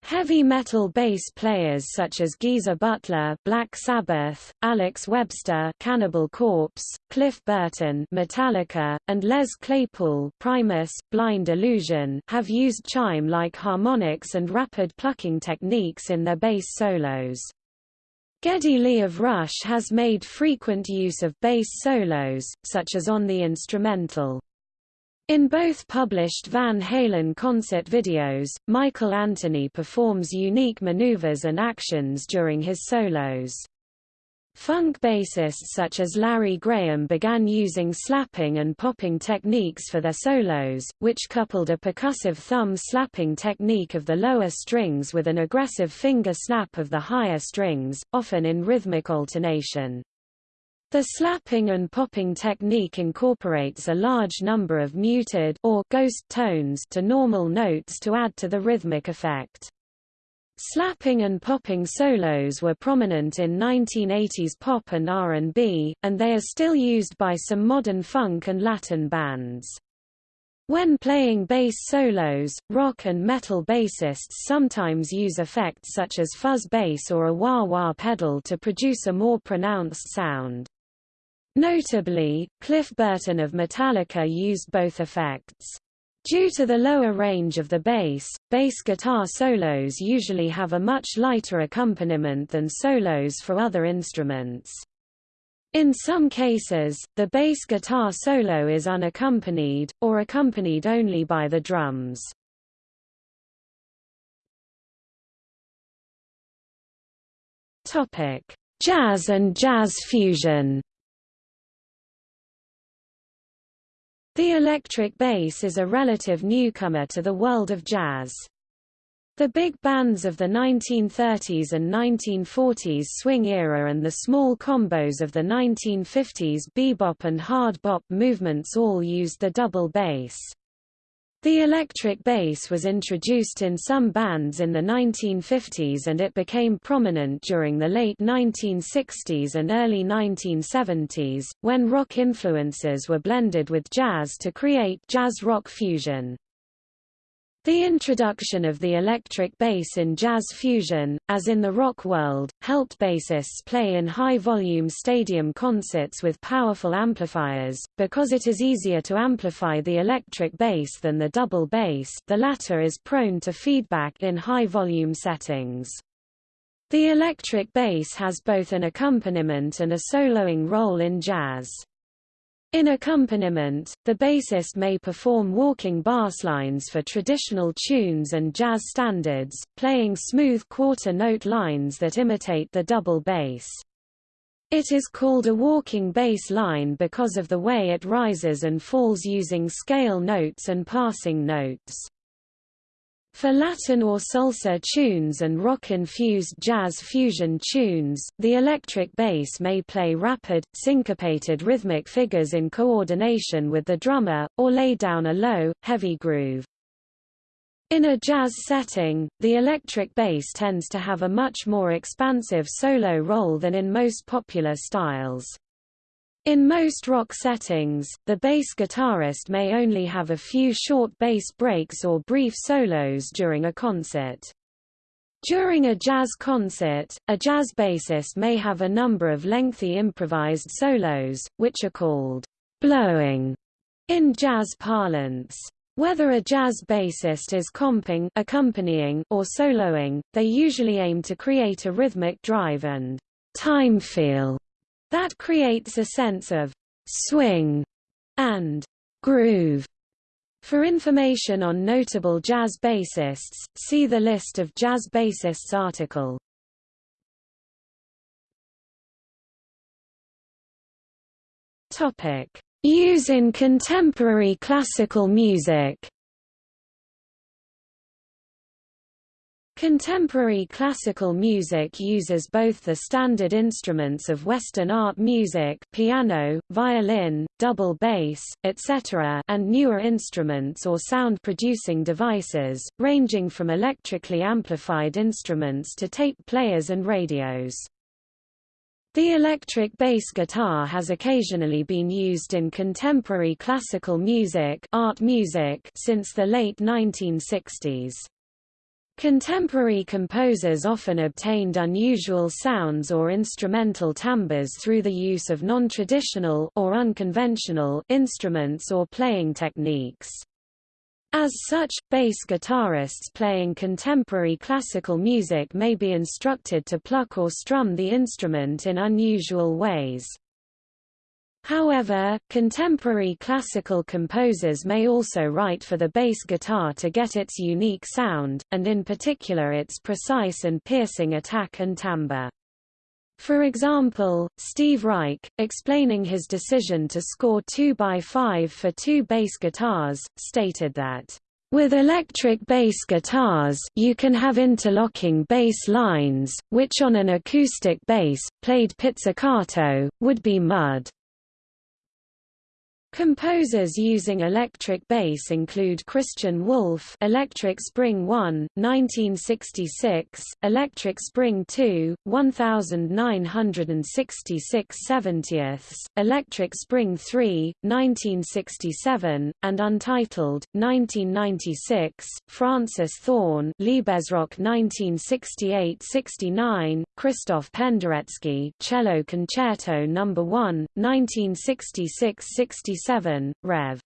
Heavy metal bass players such as Geezer Butler, Black Sabbath, Alex Webster, Cannibal Corpse, Cliff Burton, Metallica, and Les Claypool, Primus, Blind Illusion, have used chime-like harmonics and rapid plucking techniques in their bass solos. Geddy Lee of Rush has made frequent use of bass solos, such as on the instrumental in both published Van Halen concert videos, Michael Anthony performs unique maneuvers and actions during his solos. Funk bassists such as Larry Graham began using slapping and popping techniques for their solos, which coupled a percussive thumb slapping technique of the lower strings with an aggressive finger snap of the higher strings, often in rhythmic alternation. The slapping and popping technique incorporates a large number of muted or ghost tones to normal notes to add to the rhythmic effect. Slapping and popping solos were prominent in 1980s pop and R&B, and they are still used by some modern funk and Latin bands. When playing bass solos, rock and metal bassists sometimes use effects such as fuzz bass or a wah-wah pedal to produce a more pronounced sound. Notably, Cliff Burton of Metallica used both effects. Due to the lower range of the bass, bass guitar solos usually have a much lighter accompaniment than solos for other instruments. In some cases, the bass guitar solo is unaccompanied, or accompanied only by the drums. Jazz and jazz fusion The electric bass is a relative newcomer to the world of jazz. The big bands of the 1930s and 1940s swing era and the small combos of the 1950s bebop and hard bop movements all used the double bass. The electric bass was introduced in some bands in the 1950s and it became prominent during the late 1960s and early 1970s, when rock influences were blended with jazz to create jazz-rock fusion. The introduction of the electric bass in jazz fusion, as in the rock world, helped bassists play in high-volume stadium concerts with powerful amplifiers, because it is easier to amplify the electric bass than the double bass the latter is prone to feedback in high-volume settings. The electric bass has both an accompaniment and a soloing role in jazz. In accompaniment, the bassist may perform walking basslines for traditional tunes and jazz standards, playing smooth quarter-note lines that imitate the double bass. It is called a walking bass line because of the way it rises and falls using scale notes and passing notes. For Latin or salsa tunes and rock-infused jazz fusion tunes, the electric bass may play rapid, syncopated rhythmic figures in coordination with the drummer, or lay down a low, heavy groove. In a jazz setting, the electric bass tends to have a much more expansive solo role than in most popular styles. In most rock settings, the bass guitarist may only have a few short bass breaks or brief solos during a concert. During a jazz concert, a jazz bassist may have a number of lengthy improvised solos, which are called blowing in jazz parlance. Whether a jazz bassist is comping accompanying or soloing, they usually aim to create a rhythmic drive and time feel that creates a sense of swing and groove. For information on notable jazz bassists, see the list of jazz bassists article. Topic: Use in contemporary classical music. Contemporary classical music uses both the standard instruments of Western art music piano, violin, double bass, etc. and newer instruments or sound-producing devices, ranging from electrically amplified instruments to tape players and radios. The electric bass guitar has occasionally been used in contemporary classical music, art music since the late 1960s. Contemporary composers often obtained unusual sounds or instrumental timbres through the use of non-traditional or unconventional instruments or playing techniques. As such, bass guitarists playing contemporary classical music may be instructed to pluck or strum the instrument in unusual ways. However, contemporary classical composers may also write for the bass guitar to get its unique sound, and in particular its precise and piercing attack and timbre. For example, Steve Reich, explaining his decision to score 2x5 for two bass guitars, stated that with electric bass guitars, you can have interlocking bass lines, which on an acoustic bass, played pizzicato, would be mud. Composers using electric bass include Christian Wolff Electric Spring 1, 1966, Electric Spring 2, 1966 70ths, Electric Spring 3, 1967, and Untitled, 1996, Francis Thorne Liebesrock 1968-69, Christoph Penderecki Cello Concerto No. 1, 1966-67 1977, Rev.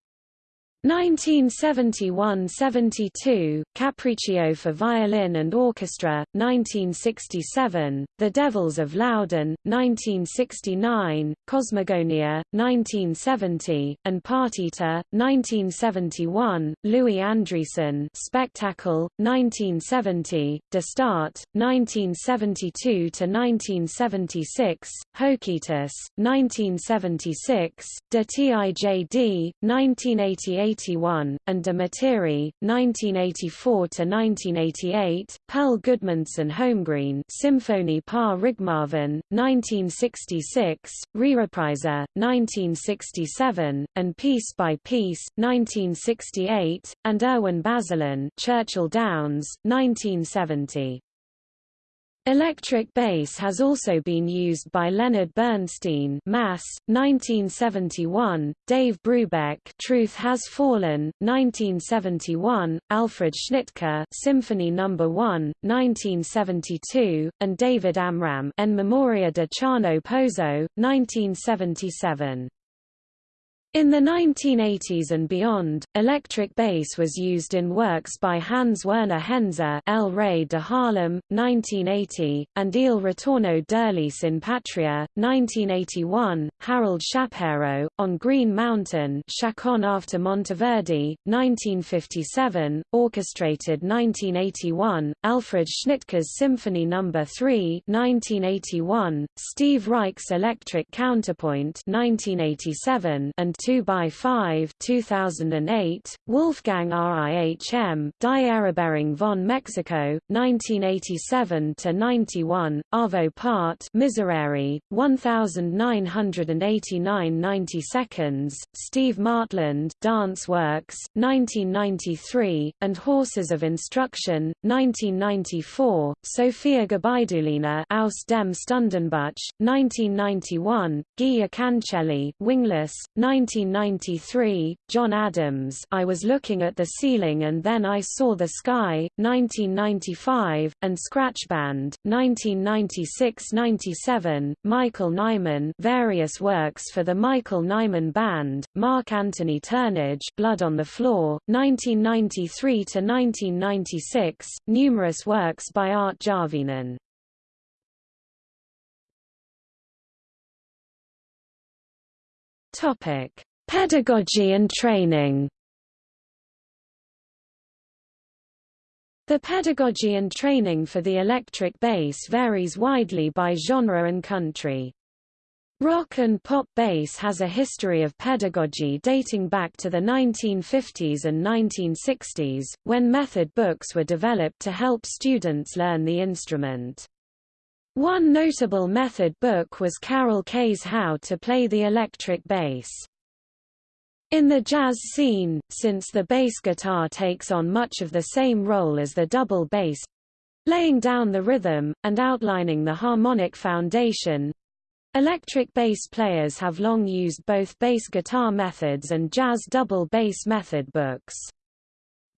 1971–72, Capriccio for Violin and Orchestra, 1967, The Devils of Loudun, 1969, Kosmogonia, 1970, and Partita, 1971, Louis Andriessen Spectacle, 1970, De Staat, 1972–1976, Hoketus, 1976, De Tijd, 1988 1981, and De Materie, 1984–1988, Pelle Gudmundsen-Holmgreen Symphony par Rigmarvin, 1966, Re-Reprise, 1967, and Piece by Piece, 1968, and Erwin Bazelon Churchill Downs, 1970. Electric bass has also been used by Leonard Bernstein Mass, 1971, Dave Brubeck Truth Has Fallen, 1971, Alfred Schnittke Symphony No. 1, 1972, and David Amram En Memoria de Chano Pozo, 1977. In the 1980s and beyond, electric bass was used in works by Hans Werner Henze El Rey de Harlem, 1980, and Il Ritorno d'Ulisse in Patria, 1981, Harold Shapero, on Green Mountain Chaconne after Monteverdi, 1957, orchestrated 1981, Alfred Schnittke's Symphony No. 3 1981, Steve Reich's Electric Counterpoint 1987, and 2x5 2008, Wolfgang Rihm, Die Eroberung von Mexico, 1987–91, Arvo Part Miserere, 1989 90 seconds, Steve Martland Dance Works, 1993, and Horses of Instruction, 1994, Sofia Gubaidulina Aus dem Stundenbuch, 1991, Giya Kancheli Wingless, 19 1993, John Adams I Was Looking at the Ceiling and Then I Saw the Sky, 1995, and Scratch Band, 1996–97, Michael Nyman various works for the Michael Nyman Band, Mark Anthony Turnage Blood on the Floor, 1993–1996, numerous works by Art Jarvinen. Topic: Pedagogy and training. The pedagogy and training for the electric bass varies widely by genre and country. Rock and pop bass has a history of pedagogy dating back to the 1950s and 1960s, when method books were developed to help students learn the instrument. One notable method book was Carol Kaye's How to Play the Electric Bass. In the jazz scene, since the bass guitar takes on much of the same role as the double bass, laying down the rhythm, and outlining the harmonic foundation, electric bass players have long used both bass guitar methods and jazz double bass method books.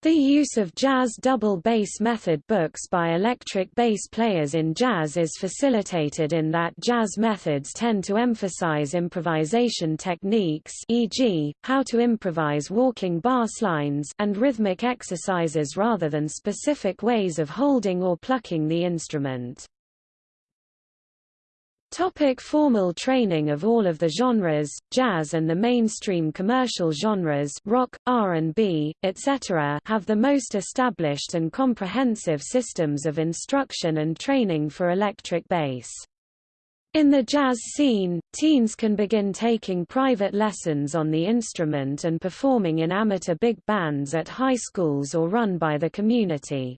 The use of jazz double bass method books by electric bass players in jazz is facilitated in that jazz methods tend to emphasize improvisation techniques e.g., how to improvise walking bass lines and rhythmic exercises rather than specific ways of holding or plucking the instrument. Topic formal training of all of the genres, jazz and the mainstream commercial genres rock, R&B, etc. have the most established and comprehensive systems of instruction and training for electric bass. In the jazz scene, teens can begin taking private lessons on the instrument and performing in amateur big bands at high schools or run by the community.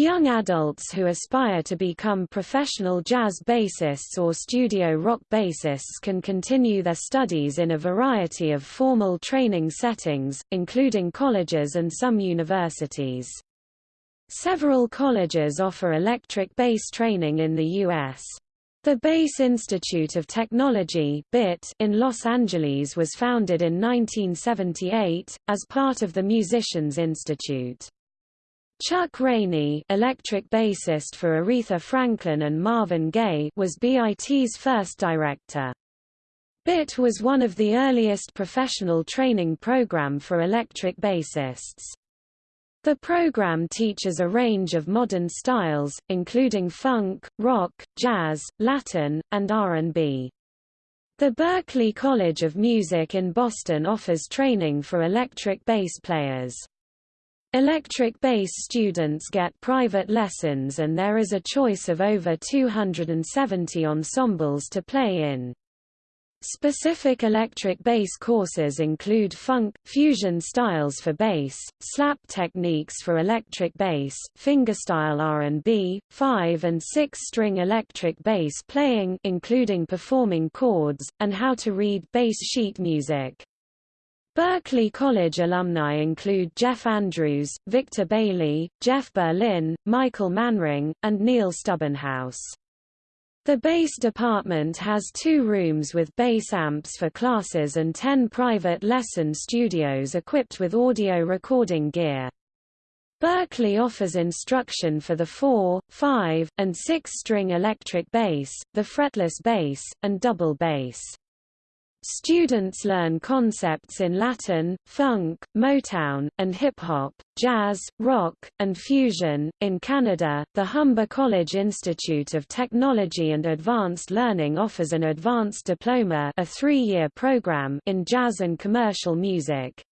Young adults who aspire to become professional jazz bassists or studio rock bassists can continue their studies in a variety of formal training settings, including colleges and some universities. Several colleges offer electric bass training in the U.S. The Bass Institute of Technology in Los Angeles was founded in 1978, as part of the Musicians Institute. Chuck Rainey electric bassist for Aretha Franklin and Marvin Gaye was BIT's first director. BIT was one of the earliest professional training program for electric bassists. The program teaches a range of modern styles, including funk, rock, jazz, Latin, and R&B. The Berklee College of Music in Boston offers training for electric bass players. Electric bass students get private lessons and there is a choice of over 270 ensembles to play in. Specific electric bass courses include funk, fusion styles for bass, slap techniques for electric bass, fingerstyle R&B, 5 and 6-string electric bass playing including performing chords, and how to read bass sheet music. Berklee College alumni include Jeff Andrews, Victor Bailey, Jeff Berlin, Michael Manring, and Neil Stubenhaus. The bass department has two rooms with bass amps for classes and ten private lesson studios equipped with audio recording gear. Berklee offers instruction for the 4, 5, and 6-string electric bass, the fretless bass, and double bass. Students learn concepts in Latin, funk, Motown, and hip hop, jazz, rock, and fusion. In Canada, the Humber College Institute of Technology and Advanced Learning offers an advanced diploma, a 3-year program in jazz and commercial music.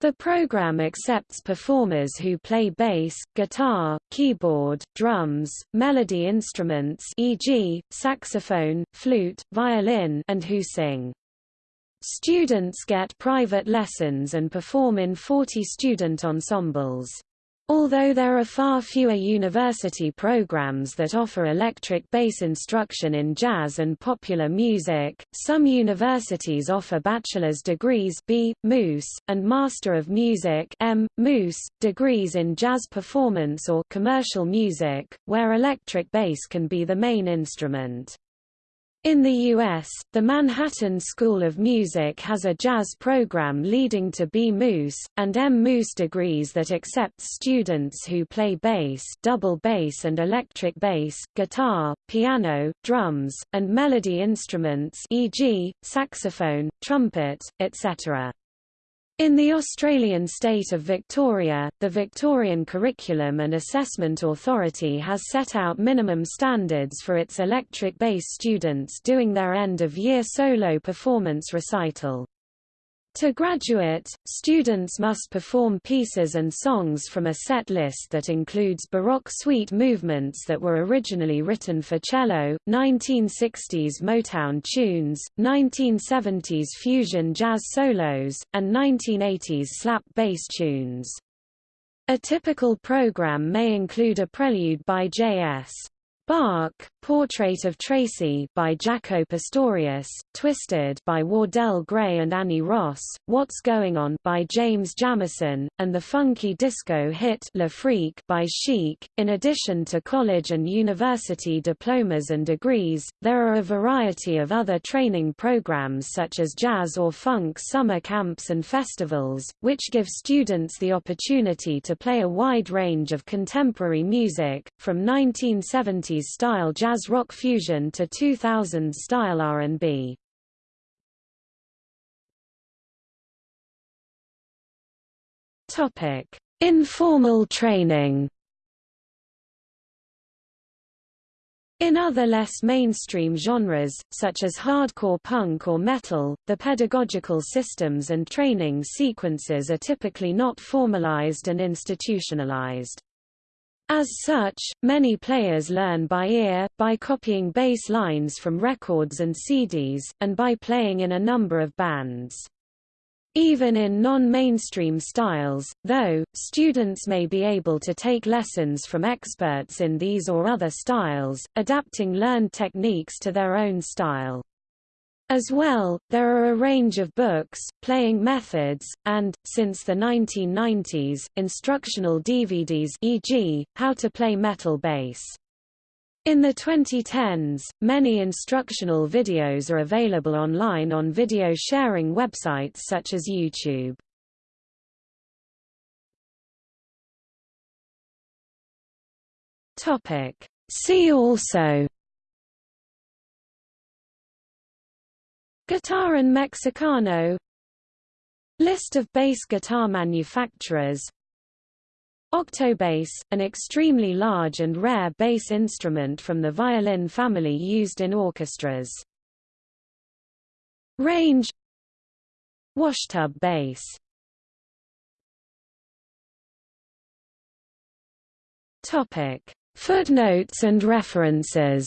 The program accepts performers who play bass, guitar, keyboard, drums, melody instruments e.g., saxophone, flute, violin and who sing. Students get private lessons and perform in 40 student ensembles. Although there are far fewer university programs that offer electric bass instruction in jazz and popular music, some universities offer bachelor's degrees B. Moose, and Master of Music M. Moose, degrees in jazz performance or commercial music, where electric bass can be the main instrument. In the U.S., the Manhattan School of Music has a jazz program leading to B. Moose, and M. Moose degrees that accepts students who play bass double bass and electric bass, guitar, piano, drums, and melody instruments e.g., saxophone, trumpet, etc. In the Australian state of Victoria, the Victorian Curriculum and Assessment Authority has set out minimum standards for its electric bass students doing their end-of-year solo performance recital. To graduate, students must perform pieces and songs from a set list that includes Baroque suite movements that were originally written for cello, 1960s Motown tunes, 1970s fusion jazz solos, and 1980s slap bass tunes. A typical program may include a prelude by J.S. Bach, Portrait of Tracy by Jaco Pastorius, Twisted by Wardell Gray and Annie Ross, What's Going On by James Jamerson, and the funky disco hit Le Freak by Chic. In addition to college and university diplomas and degrees, there are a variety of other training programs such as jazz or funk summer camps and festivals, which give students the opportunity to play a wide range of contemporary music, from 1970 Style jazz rock fusion to 2000s-style R&B. Topic: Informal training. In other less mainstream genres, such as hardcore punk or metal, the pedagogical systems and training sequences are typically not formalized and institutionalized. As such, many players learn by ear, by copying bass lines from records and CDs, and by playing in a number of bands. Even in non-mainstream styles, though, students may be able to take lessons from experts in these or other styles, adapting learned techniques to their own style. As well, there are a range of books, playing methods, and, since the 1990s, instructional DVDs e.g., How to Play Metal Bass. In the 2010s, many instructional videos are available online on video sharing websites such as YouTube. See also Guitarrón mexicano. List of bass guitar manufacturers. Octobass, an extremely large and rare bass instrument from the violin family used in orchestras. Range. Washtub bass. Topic. Footnotes and references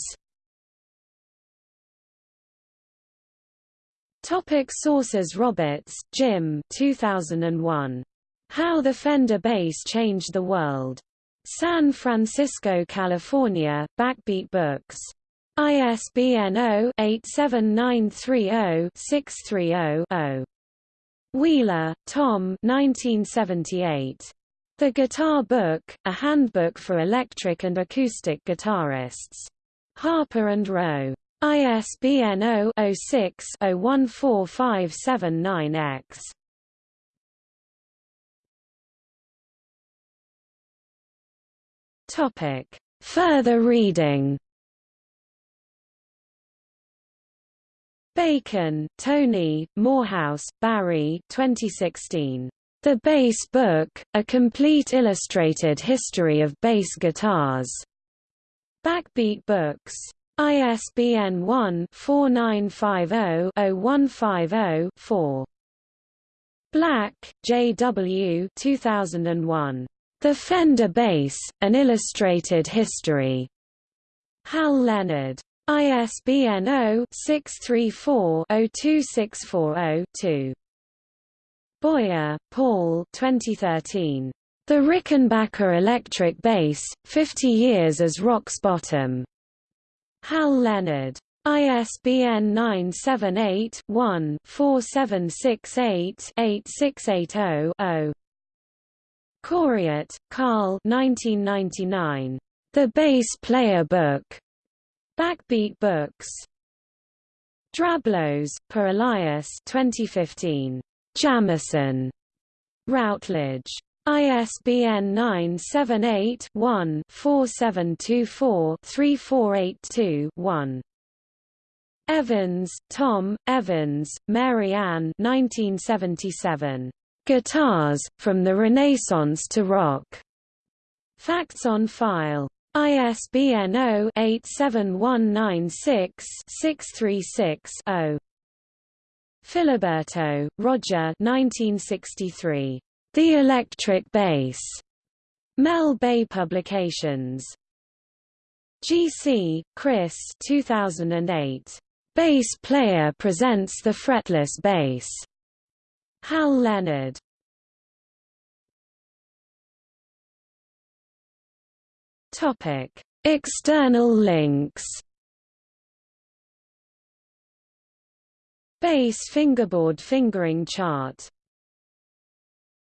Topic sources Roberts, Jim 2001. How the Fender Bass Changed the World. San Francisco, California, Backbeat Books. ISBN 0-87930-630-0. Wheeler, Tom 1978. The Guitar Book, A Handbook for Electric and Acoustic Guitarists. Harper and Row. ISBN 0-06-014579-X. Topic. Further reading Bacon, Tony, Morehouse, Barry 2016. The Bass Book, A Complete Illustrated History of Bass Guitars. Backbeat Books. ISBN 1-4950-0150-4. Black, J. W. 2001. The Fender Bass, An Illustrated History. Hal Leonard. ISBN 0-634-02640-2. Boyer, Paul 2013. The Rickenbacker Electric Bass, 50 Years as Rock's Bottom. Hal Leonard. ISBN 978-1-4768-8680-0. Coryat, Karl 1999. The Bass Player Book. Backbeat Books. Drablos, Per Elias 2015. Jamerson. Routledge. ISBN 978-1-4724-3482-1. Evans, Tom, Evans, Mary Ann 1977. Guitars, From the Renaissance to Rock. Facts on File. ISBN 0-87196-636-0. Filiberto, Roger 1963. The Electric Bass. Mel Bay Publications. Jisi, Chris 2008. Bass Player Presents the Fretless Bass. Hal Leonard. Topic: External links. Bass fingerboard fingering chart